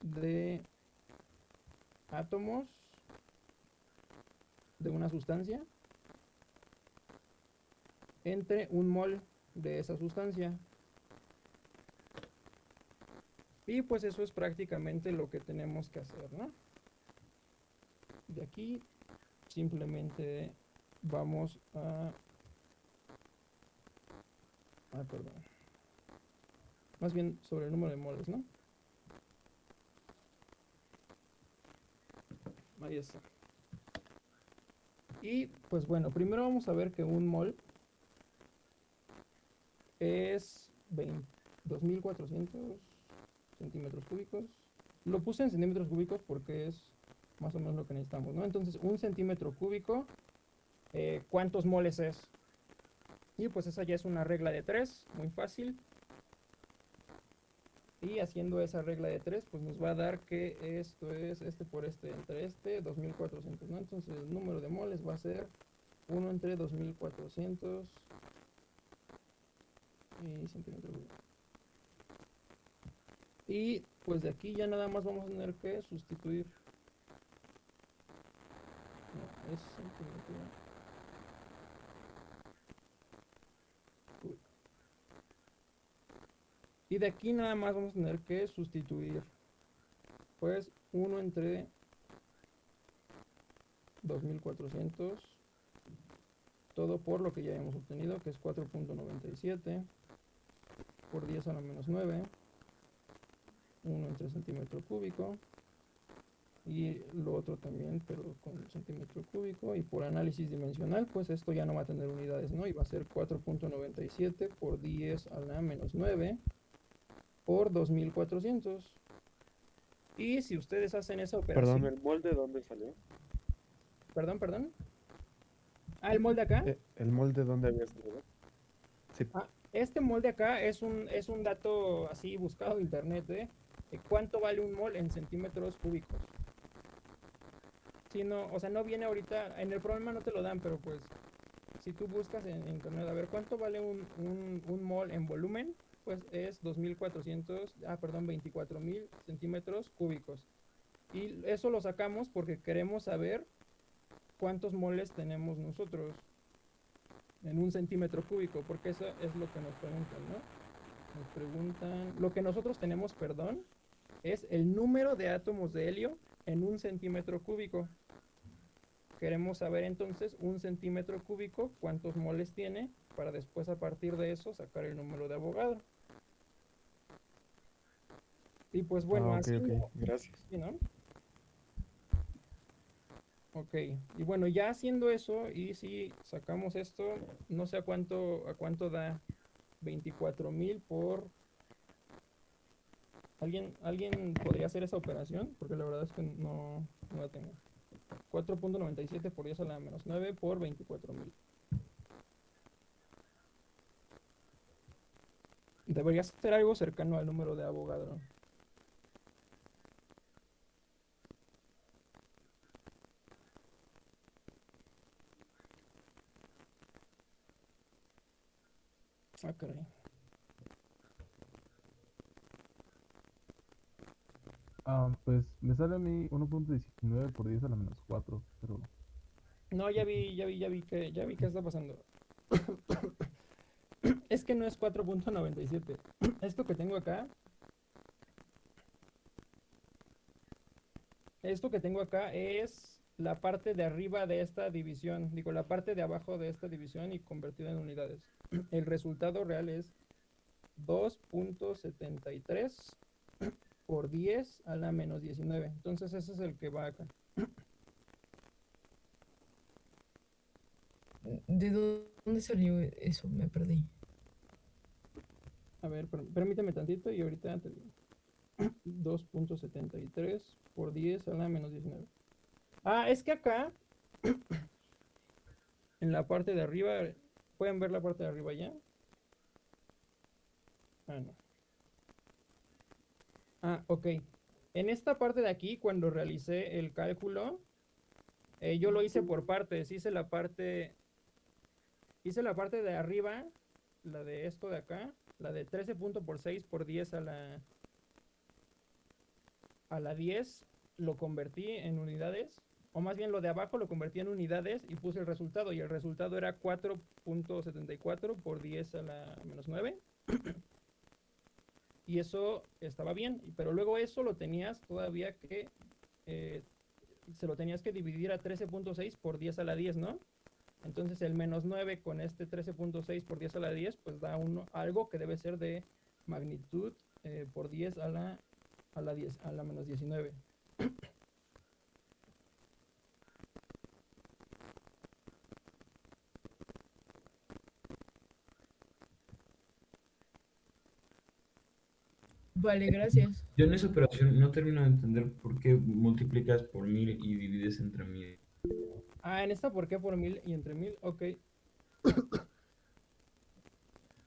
de átomos de una sustancia entre un mol de esa sustancia. Y pues eso es prácticamente lo que tenemos que hacer, ¿no? De aquí simplemente vamos a... Ah, perdón. Más bien sobre el número de moles, ¿no? Ahí está. Y pues bueno, primero vamos a ver que un mol es 20 2400 centímetros cúbicos. Lo puse en centímetros cúbicos porque es más o menos lo que necesitamos, ¿no? Entonces, un centímetro cúbico, eh, ¿cuántos moles es? Y pues esa ya es una regla de 3, muy fácil. Y haciendo esa regla de 3, pues nos va a dar que esto es este por este entre este, 2400, ¿no? Entonces el número de moles va a ser 1 entre 2400 y centímetro cúbico. Y pues de aquí ya nada más vamos a tener que sustituir. No, es. Y de aquí nada más vamos a tener que sustituir. Pues 1 entre 2400. Todo por lo que ya hemos obtenido, que es 4.97 por 10 a la menos 9. 1 entre centímetro cúbico y lo otro también pero con centímetro cúbico y por análisis dimensional pues esto ya no va a tener unidades no y va a ser 4.97 por 10 a la menos 9 por 2400 y si ustedes hacen esa operación Perdón, ¿el molde dónde salió? perdón perdón ah el molde acá Eh, ¿El molde dónde había salido? Sí. Ah, este molde acá es un, es un dato así buscado en internet, ¿eh? De cuánto vale un mol en centímetros cúbicos. Si no, o sea, no viene ahorita, en el problema no te lo dan, pero pues si tú buscas en internet a ver cuánto vale un, un, un mol en volumen, pues es 2400, ah, perdón, 24000 centímetros cúbicos. Y eso lo sacamos porque queremos saber cuántos moles tenemos nosotros en un centímetro cúbico, porque eso es lo que nos preguntan, ¿no? Nos preguntan, lo que nosotros tenemos, perdón, es el número de átomos de helio en un centímetro cúbico. Queremos saber entonces un centímetro cúbico cuántos moles tiene para después a partir de eso sacar el número de Avogadro. Y pues bueno, Ah, ok, así Gracias. Sí, ¿no? Ok, y bueno, ya haciendo eso, y si sacamos esto, no sé a cuánto, a cuánto da 24.000 por... ¿Alguien, ¿Alguien podría hacer esa operación? Porque la verdad es que no, no la tengo. 4.97 por 10 a la menos 9 por 24.000. Debería ser algo cercano al número de Avogadro. Ah, caray. Ah, pues me sale a mí 1.19 por 10 a la menos 4, pero No, ya vi, ya vi, ya vi que, ya vi qué está pasando. Es que no es 4.97. Esto que tengo acá. Esto que tengo acá es la parte de arriba de esta división. Digo, la parte de abajo de esta división y convertido en unidades. El resultado real es 2.73 por 10 a la menos 19. Entonces ese es el que va acá. ¿De dónde salió eso? Me perdí. A ver, per- permíteme tantito y ahorita te digo. 2.73 por 10 a la menos 19. Ah, es que acá, en la parte de arriba, ¿pueden ver la parte de arriba ya? Ah, no. Ah, ok. En esta parte de aquí, cuando realicé el cálculo, eh, yo lo hice por partes. Hice la parte, hice la parte de arriba, la de esto de acá, la de 13 punto por 6 por 10 a la a la 10 lo convertí en unidades, o más bien lo de abajo lo convertí en unidades y puse el resultado, y el resultado era 4.74 por 10 a la menos 9. Y eso estaba bien, pero luego eso lo tenías todavía que, eh, se lo tenías que dividir a 13.6 por 10 a la 10, ¿no? Entonces el menos 9 con este 13.6 por 10 a la 10, pues da uno, algo que debe ser de magnitud eh, por 10 a la, a la 10, a la menos 19. Vale, gracias. Yo en esa operación no termino de entender por qué multiplicas por mil y divides entre mil. Ah, en esta, ¿por qué por mil y entre mil? Ok.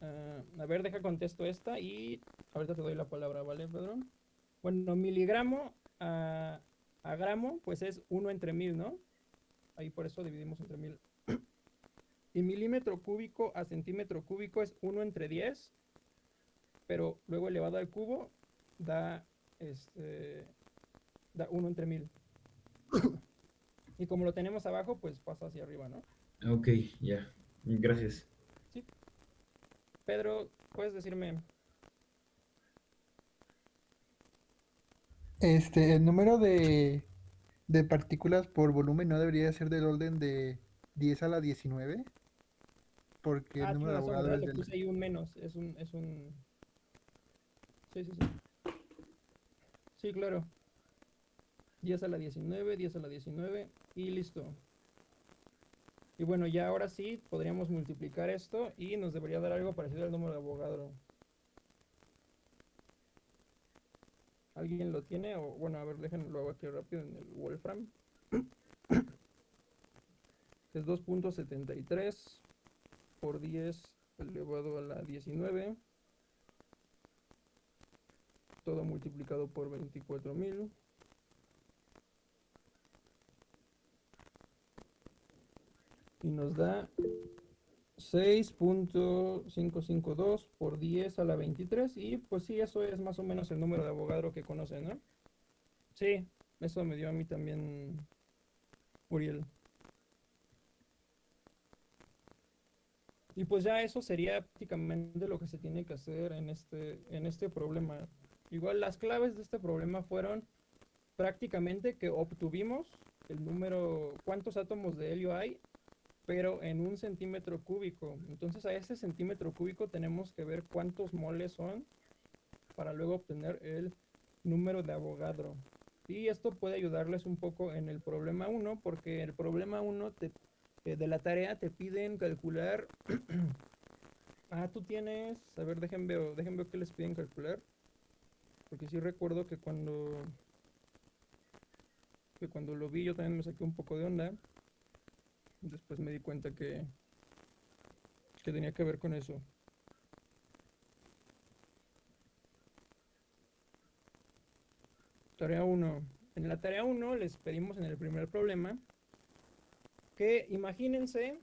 Ah, a ver, deja contesto esta y ahorita te doy la palabra, ¿vale, Pedro? Bueno, miligramo a, a gramo, pues es 1 entre mil, ¿no? Ahí por eso dividimos entre mil. Y milímetro cúbico a centímetro cúbico es 1 entre 10, pero luego elevado al cubo da, este, da 1 entre mil. Y como lo tenemos abajo, pues pasa hacia arriba, ¿no? Ok, ya. Gracias. Pedro, ¿puedes decirme? Este, el número de, de partículas por volumen no debería ser del orden de 10 a la 19. Porque ah, el número de tienes razón, abogado ¿verdad? es del... ahí un menos. Es un, es un... Sí, sí, sí. Sí, claro. 10 a la 19, 10 a la 19 y listo. Y bueno, ya ahora sí podríamos multiplicar esto y nos debería dar algo parecido al número de Avogadro. ¿Alguien lo tiene? O bueno, a ver, déjenlo lo hago aquí rápido en el Wolfram. Es 2.73 por 10 elevado a la 19. Todo multiplicado por 24.000. Y nos da 6.552 por 10 a la 23. Y pues sí, eso es más o menos el número de Avogadro que conocen, ¿no? Sí, eso me dio a mí también Uriel. Y pues ya eso sería prácticamente lo que se tiene que hacer en este, en este problema. Igual las claves de este problema fueron prácticamente que obtuvimos el número, cuántos átomos de helio hay, pero en un centímetro cúbico. Entonces a ese centímetro cúbico tenemos que ver cuántos moles son para luego obtener el número de Avogadro. Y esto puede ayudarles un poco en el problema 1, porque el problema 1 te eh, de la tarea te piden calcular. ah, tú tienes. A ver, dejen ver, dejen ver qué les piden calcular. Porque sí recuerdo que cuando. Que cuando lo vi yo también me saqué un poco de onda. Después me di cuenta que. Que tenía que ver con eso. Tarea 1. En la tarea 1 les pedimos en el primer problema que imagínense,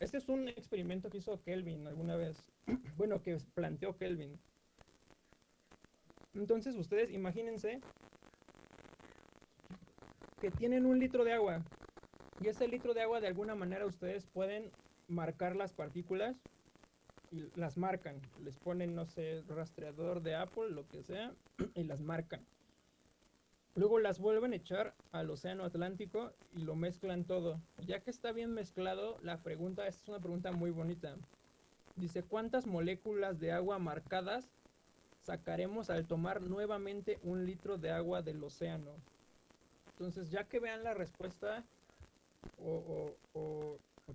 este es un experimento que hizo Kelvin alguna vez, bueno, que planteó Kelvin. Entonces ustedes imagínense que tienen un litro de agua y ese litro de agua de alguna manera ustedes pueden marcar las partículas y las marcan, les ponen, no sé, rastreador de Apple, lo que sea, y las marcan. Luego las vuelven a echar al océano Atlántico y lo mezclan todo. Ya que está bien mezclado, la pregunta, esta es una pregunta muy bonita. Dice, ¿cuántas moléculas de agua marcadas sacaremos al tomar nuevamente un litro de agua del océano? Entonces, ya que vean la respuesta o,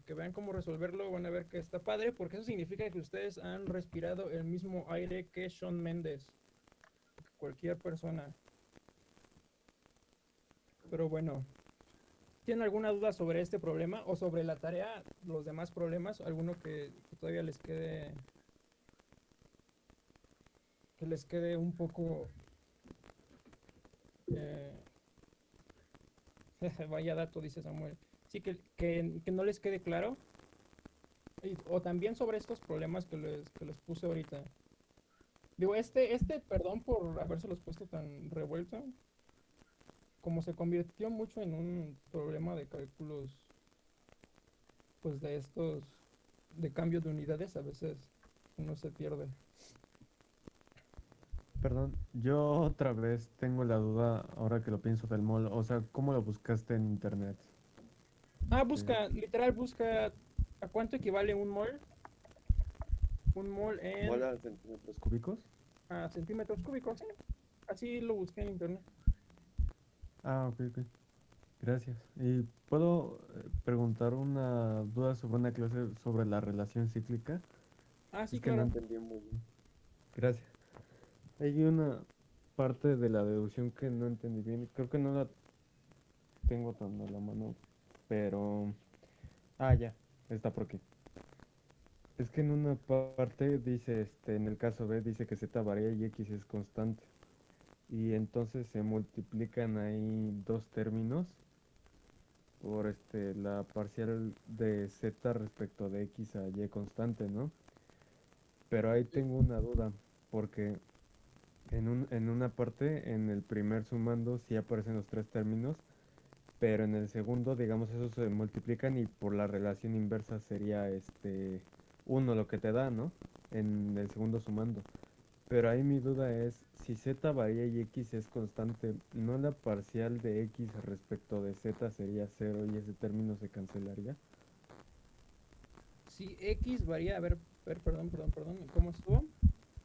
que vean cómo resolverlo, van a ver que está padre, porque eso significa que ustedes han respirado el mismo aire que Sean Méndez. Cualquier persona. Pero bueno, ¿tienen alguna duda sobre este problema o sobre la tarea, los demás problemas? ¿Alguno que todavía les quede que les quede un poco eh, vaya dato, dice Samuel. Sí, que, que, no les quede claro. O también sobre estos problemas que les, que les puse ahorita. Digo, este, este, perdón por habérselos puesto tan revuelto. como se convirtió mucho en un problema de cálculos, pues de estos, de cambio de unidades, a veces uno se pierde. Perdón, yo otra vez tengo la duda ahora que lo pienso del mol. O sea, ¿cómo lo buscaste en internet? Ah, busca, literal, busca a cuánto equivale un mol. Un mol en ¿Mol a centímetros cúbicos? a centímetros cúbicos, sí. Así lo busqué en internet. Ah, ok, ok. Gracias. ¿Y puedo eh, preguntar una duda sobre una clase sobre la relación cíclica? Ah, sí, Es que no entendí muy bien. Gracias. Hay una parte de la deducción que no entendí bien. Creo que no la tengo tan a la mano, pero... Ah, ya, está por aquí. Es que en una parte dice, este, en el caso B dice que z varía y x es constante. Y entonces se multiplican ahí dos términos por este, la parcial de z respecto de x a y constante, ¿no? Pero ahí tengo una duda, porque en, un, en una parte, en el primer sumando, sí aparecen los tres términos, pero en el segundo, digamos, esos se multiplican y por la relación inversa sería este uno lo que te da, ¿no? En el segundo sumando. Pero ahí mi duda es, si z varía y x es constante, ¿no la parcial de x respecto de z sería cero y ese término se cancelaría? Si X varía, a ver, ver, perdón, perdón, perdón, ¿cómo estuvo?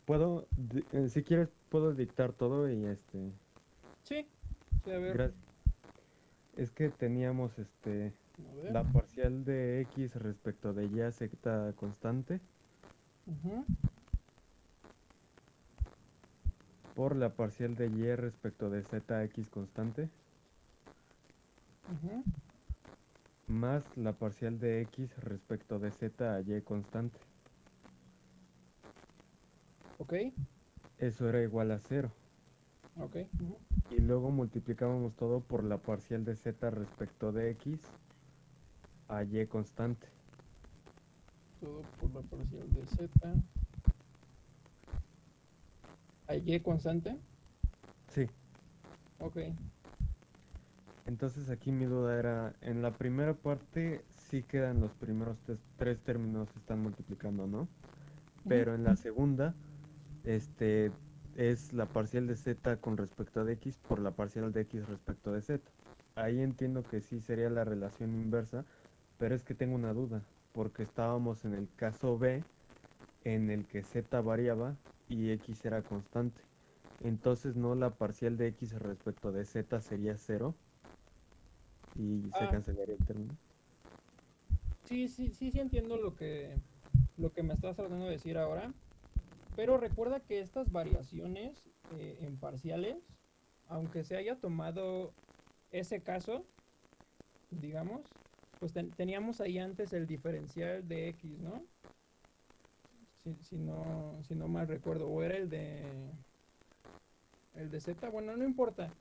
Puedo, eh, si quieres, puedo dictar todo y este... Sí, sí, a ver. Es que teníamos este la parcial de x respecto de y a z constante por la parcial de y respecto de z x constante ujú. más la parcial de x respecto de z a y constante. Ok, Eso era igual a cero. ok. ujú. Y luego multiplicábamos todo por la parcial de z respecto de x a y constante. Todo por la parcial de Z. ¿A Y constante? Sí. Ok. Entonces aquí mi duda era, en la primera parte sí quedan los primeros tres términos se están multiplicando, ¿no? Pero en la segunda, este, es la parcial de z con respecto de x por la parcial de x respecto de z. Ahí entiendo que sí sería la relación inversa, pero es que tengo una duda, porque estábamos en el caso B, en el que z variaba y x era constante. Entonces no la parcial de x respecto de z sería cero y se Ah. cancelaría el término. Sí, sí, sí, sí entiendo lo que, lo que me estás tratando de decir ahora. Pero recuerda que estas variaciones eh, en parciales, aunque se haya tomado ese caso, digamos, pues ten- teníamos ahí antes el diferencial de x, ¿no? Si, si no, si no mal recuerdo, o era el de el de z, bueno, no importa.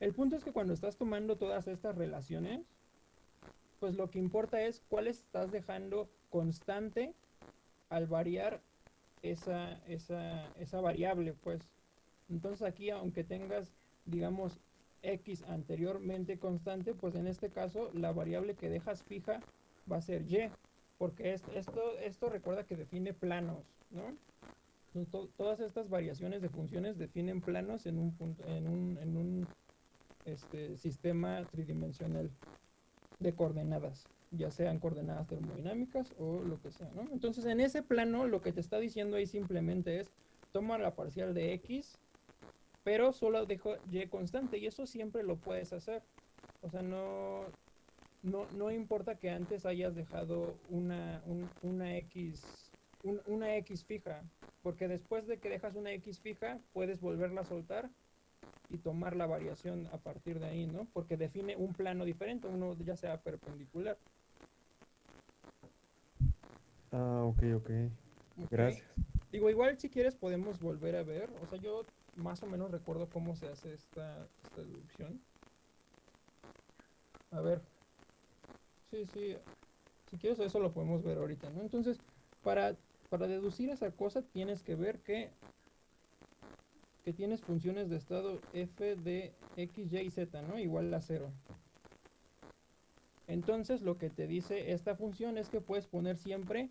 El punto es que cuando estás tomando todas estas relaciones, pues lo que importa es cuál estás dejando constante al variar esa, esa, esa variable, pues. Entonces aquí, aunque tengas, digamos, x anteriormente constante, pues en este caso la variable que dejas fija va a ser y, porque es- esto, esto recuerda que define planos, ¿no? Todas estas variaciones de funciones definen planos en un punto, en un, en un este, sistema tridimensional de coordenadas, ya sean coordenadas termodinámicas o lo que sea, ¿no? Entonces, en ese plano, lo que te está diciendo ahí simplemente es, toma la parcial de x, pero solo dejo y constante, y eso siempre lo puedes hacer. O sea, no, no, no importa que antes hayas dejado una, un- una x, un- una x fija, porque después de que dejas una x fija, puedes volverla a soltar y tomar la variación a partir de ahí, ¿no? Porque define un plano diferente, uno ya sea perpendicular. Ah, ok, ok. Gracias. Digo, igual si quieres podemos volver a ver, o sea, yo más o menos recuerdo cómo se hace esta, esta deducción. A ver. Sí, sí. Si quieres eso lo podemos ver ahorita, ¿no? Entonces, para, para deducir esa cosa tienes que ver que que tienes funciones de estado f de x, y y z, ¿no? Igual a 0. Entonces lo que te dice esta función es que puedes poner siempre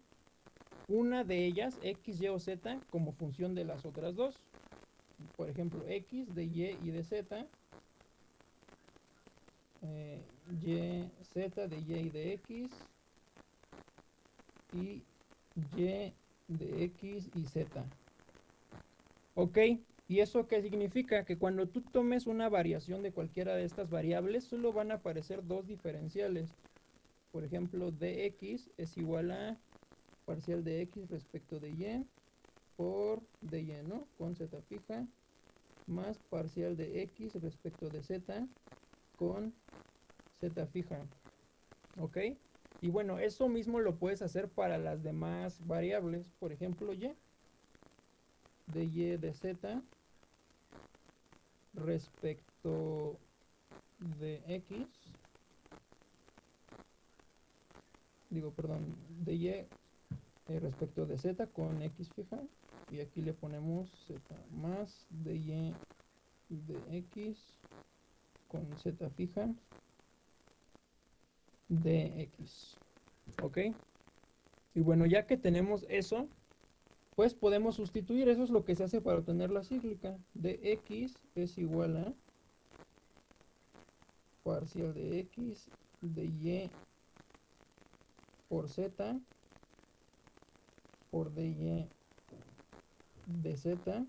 una de ellas, x, y o z, como función de las otras dos. Por ejemplo, x de y y de z. eh, y, z de y y de x. Y y de x y z. Ok, ¿y eso qué significa? Que cuando tú tomes una variación de cualquiera de estas variables, solo van a aparecer dos diferenciales. Por ejemplo, dx es igual a parcial de x respecto de y por dy, ¿no? Con z fija, más parcial de x respecto de z con z fija. ¿Ok? Y bueno, eso mismo lo puedes hacer para las demás variables. Por ejemplo, y de y de z respecto de x. Digo, perdón, de y eh, respecto de z con x fija. Y aquí le ponemos z más de y de x con z fija de x. ¿Ok? Y bueno, ya que tenemos eso, pues podemos sustituir. Eso es lo que se hace para obtener la cíclica. De x es igual a parcial de x de y por z por dy de z.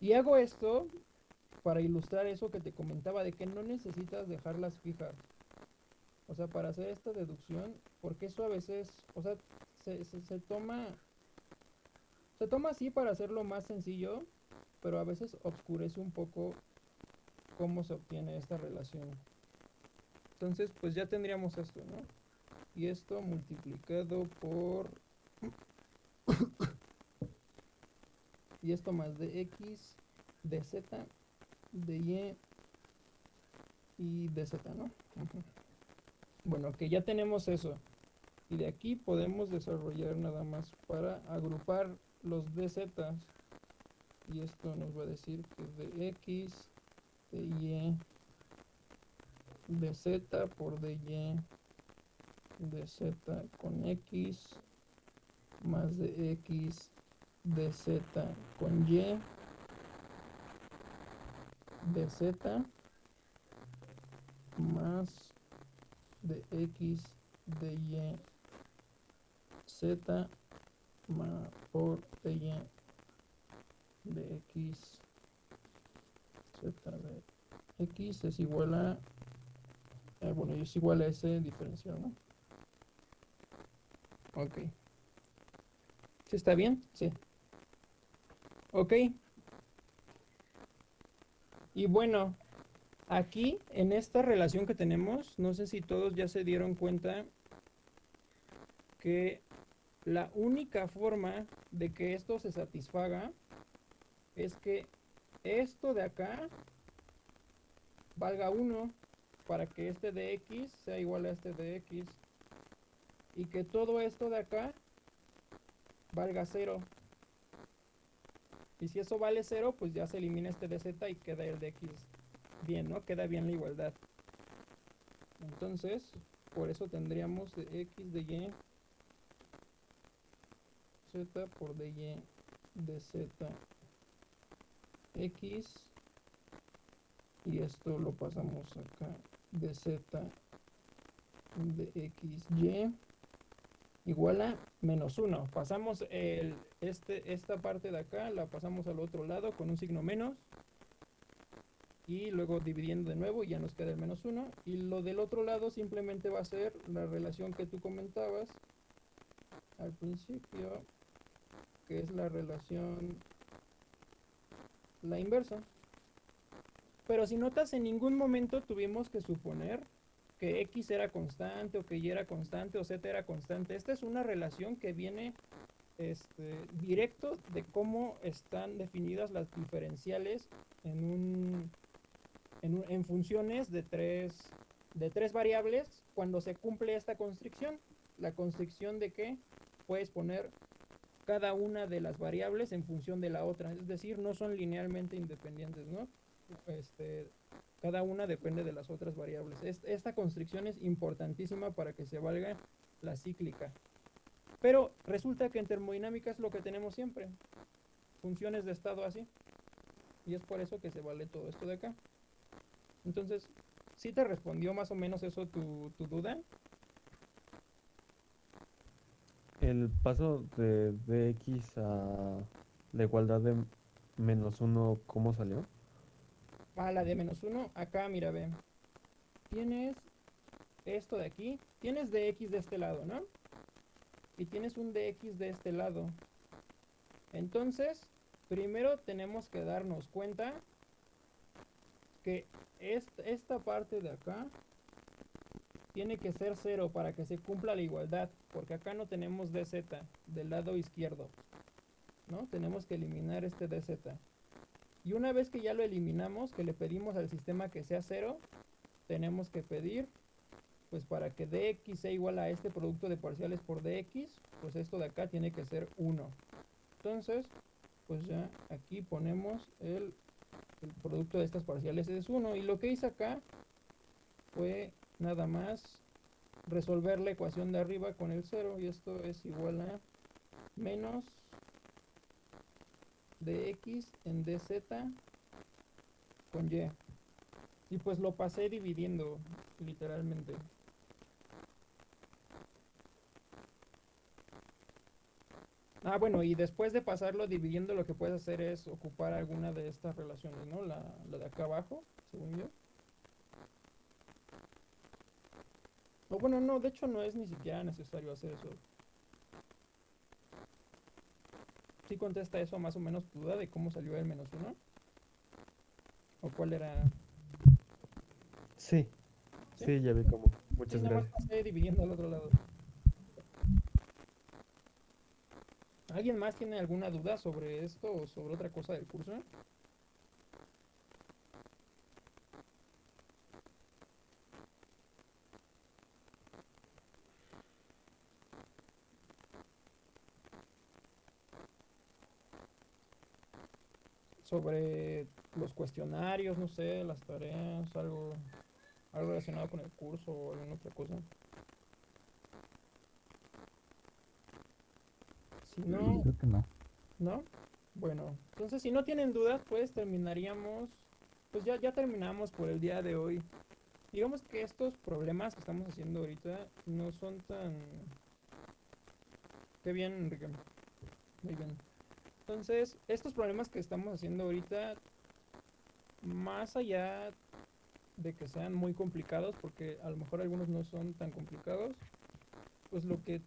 Y hago esto para ilustrar eso que te comentaba de que no necesitas dejarlas fijas. O sea, para hacer esta deducción, porque eso a veces, o sea, se, se, se toma, se toma así para hacerlo más sencillo, pero a veces obscurece un poco cómo se obtiene esta relación. Entonces, pues ya tendríamos esto, ¿no? Y esto multiplicado por... y esto más de x, de z, de y y de z, ¿no? Bueno, que ya tenemos eso. Y de aquí podemos desarrollar nada más para agrupar los dz. Y esto nos va a decir que de x, de y, de z por de y, de z con x, más de x, de z con y, de z, más de x de y z ma- por de y de x z de x es igual a eh, bueno es igual a ese diferencial ¿no? ok ¿Sí está bien? sí ok y bueno Aquí, en esta relación que tenemos, no sé si todos ya se dieron cuenta que la única forma de que esto se satisfaga es que esto de acá valga 1 para que este de x sea igual a este de x y que todo esto de acá valga 0. Y si eso vale 0, pues ya se elimina este de z y queda el de x bien, ¿no? Queda bien la igualdad. Entonces, por eso tendríamos de x de y z por de y de z x y esto lo pasamos acá de z de x y igual a menos 1 pasamos el, este, esta parte de acá la pasamos al otro lado con un signo menos. Y luego dividiendo de nuevo ya nos queda el menos 1 y lo del otro lado simplemente va a ser la relación que tú comentabas al principio que es la relación la inversa. Pero si notas en ningún momento tuvimos que suponer que x era constante o que y era constante o z era constante esta es una relación que viene este, directo de cómo están definidas las diferenciales en un en, en funciones de tres, de tres variables cuando se cumple esta constricción. La constricción de que puedes poner cada una de las variables en función de la otra, es decir, no son linealmente independientes, ¿no? Este, cada una depende de las otras variables. Es- esta constricción es importantísima para que se valga la cíclica. Pero resulta que en termodinámica es lo que tenemos siempre, funciones de estado así. Y es por eso que se vale todo esto de acá. Entonces, ¿sí te respondió más o menos eso tu, tu duda? El paso de dx a la igualdad de menos 1, ¿cómo salió? A la de menos 1, acá mira, ve. Tienes esto de aquí, tienes dx de este lado, ¿no? Y tienes un dx de este lado. Entonces, primero tenemos que darnos cuenta que est- esta parte de acá tiene que ser cero para que se cumpla la igualdad, porque acá no tenemos dz del lado izquierdo, ¿no? Tenemos que eliminar este dz. Y una vez que ya lo eliminamos, que le pedimos al sistema que sea cero, tenemos que pedir, pues para que dx sea igual a este producto de parciales por dx, pues esto de acá tiene que ser 1. Entonces, pues ya aquí ponemos el, el producto de estas parciales es 1. Y lo que hice acá fue nada más resolver la ecuación de arriba con el 0. Y esto es igual a menos dx en dz con y. Y pues lo pasé dividiendo, literalmente. Ah, bueno, y después de pasarlo dividiendo, lo que puedes hacer es ocupar alguna de estas relaciones, ¿no? La, la de acá abajo, según yo. O bueno, no, de hecho no es ni siquiera necesario hacer eso. ¿Sí contesta eso más o menos tu duda de cómo salió el menos uno? ¿O cuál era? Sí, ¿Sí? sí, ya vi cómo. Sí, Muchas más gracias. pasé dividiendo al otro lado. ¿Alguien más tiene alguna duda sobre esto o sobre otra cosa del curso? Sobre los cuestionarios, no sé, las tareas, algo, algo relacionado con el curso o alguna otra cosa. Si no, Creo que no. ¿No? Bueno, entonces si no tienen dudas, pues terminaríamos, pues ya, ya terminamos por el día de hoy. Digamos que estos problemas que estamos haciendo ahorita no son tan... Qué bien, Enrique. Muy bien. Entonces, estos problemas que estamos haciendo ahorita, más allá de que sean muy complicados, porque a lo mejor algunos no son tan complicados, pues lo que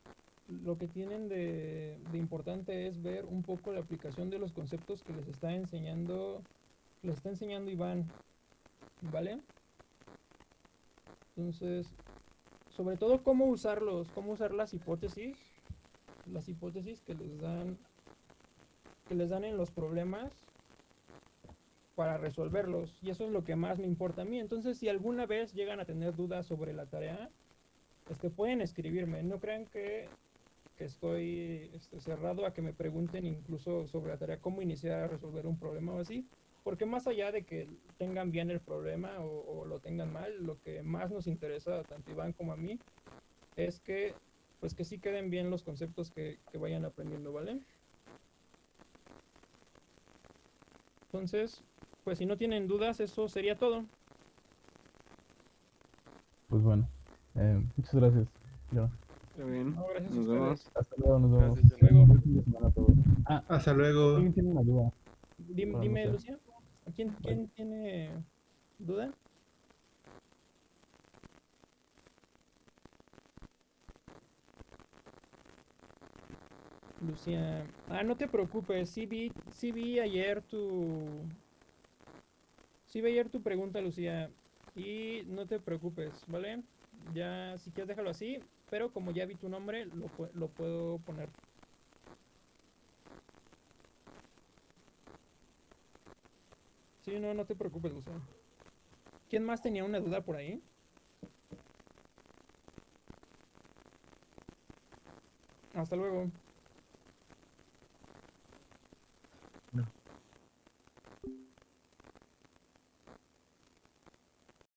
lo que tienen de, importante es ver un poco la aplicación de los conceptos que les está enseñando, les está enseñando Iván, ¿vale? Entonces, sobre todo cómo usarlos, cómo usar las hipótesis, las hipótesis que les dan, que les dan en los problemas para resolverlos. Y eso es lo que más me importa a mí. Entonces, si alguna vez llegan a tener dudas sobre la tarea, este, pueden escribirme. No crean que que estoy este, cerrado a que me pregunten incluso sobre la tarea, cómo iniciar a resolver un problema o así, porque más allá de que tengan bien el problema o, lo tengan mal, lo que más nos interesa tanto Iván como a mí es que pues que sí queden bien los conceptos que, que vayan aprendiendo, ¿vale? Entonces, pues si no tienen dudas, eso sería todo. Pues bueno. eh, muchas gracias. Ya. Está bien. No, gracias a Nos ustedes. vemos. Hasta luego, nos vemos. Gracias, hasta. Ah, Hasta luego. ¿alguien tiene una duda? Dime, sé. Lucía, ¿quién, quién tiene duda? Lucía, ah, no te preocupes, sí vi, sí vi ayer tu, sí vi ayer tu pregunta, Lucía, y no te preocupes, ¿vale? Ya, si quieres déjalo así, pero como ya vi tu nombre, lo, lo puedo poner. Sí, no, no te preocupes, Lucía. ¿Quién más tenía una duda por ahí? Hasta luego.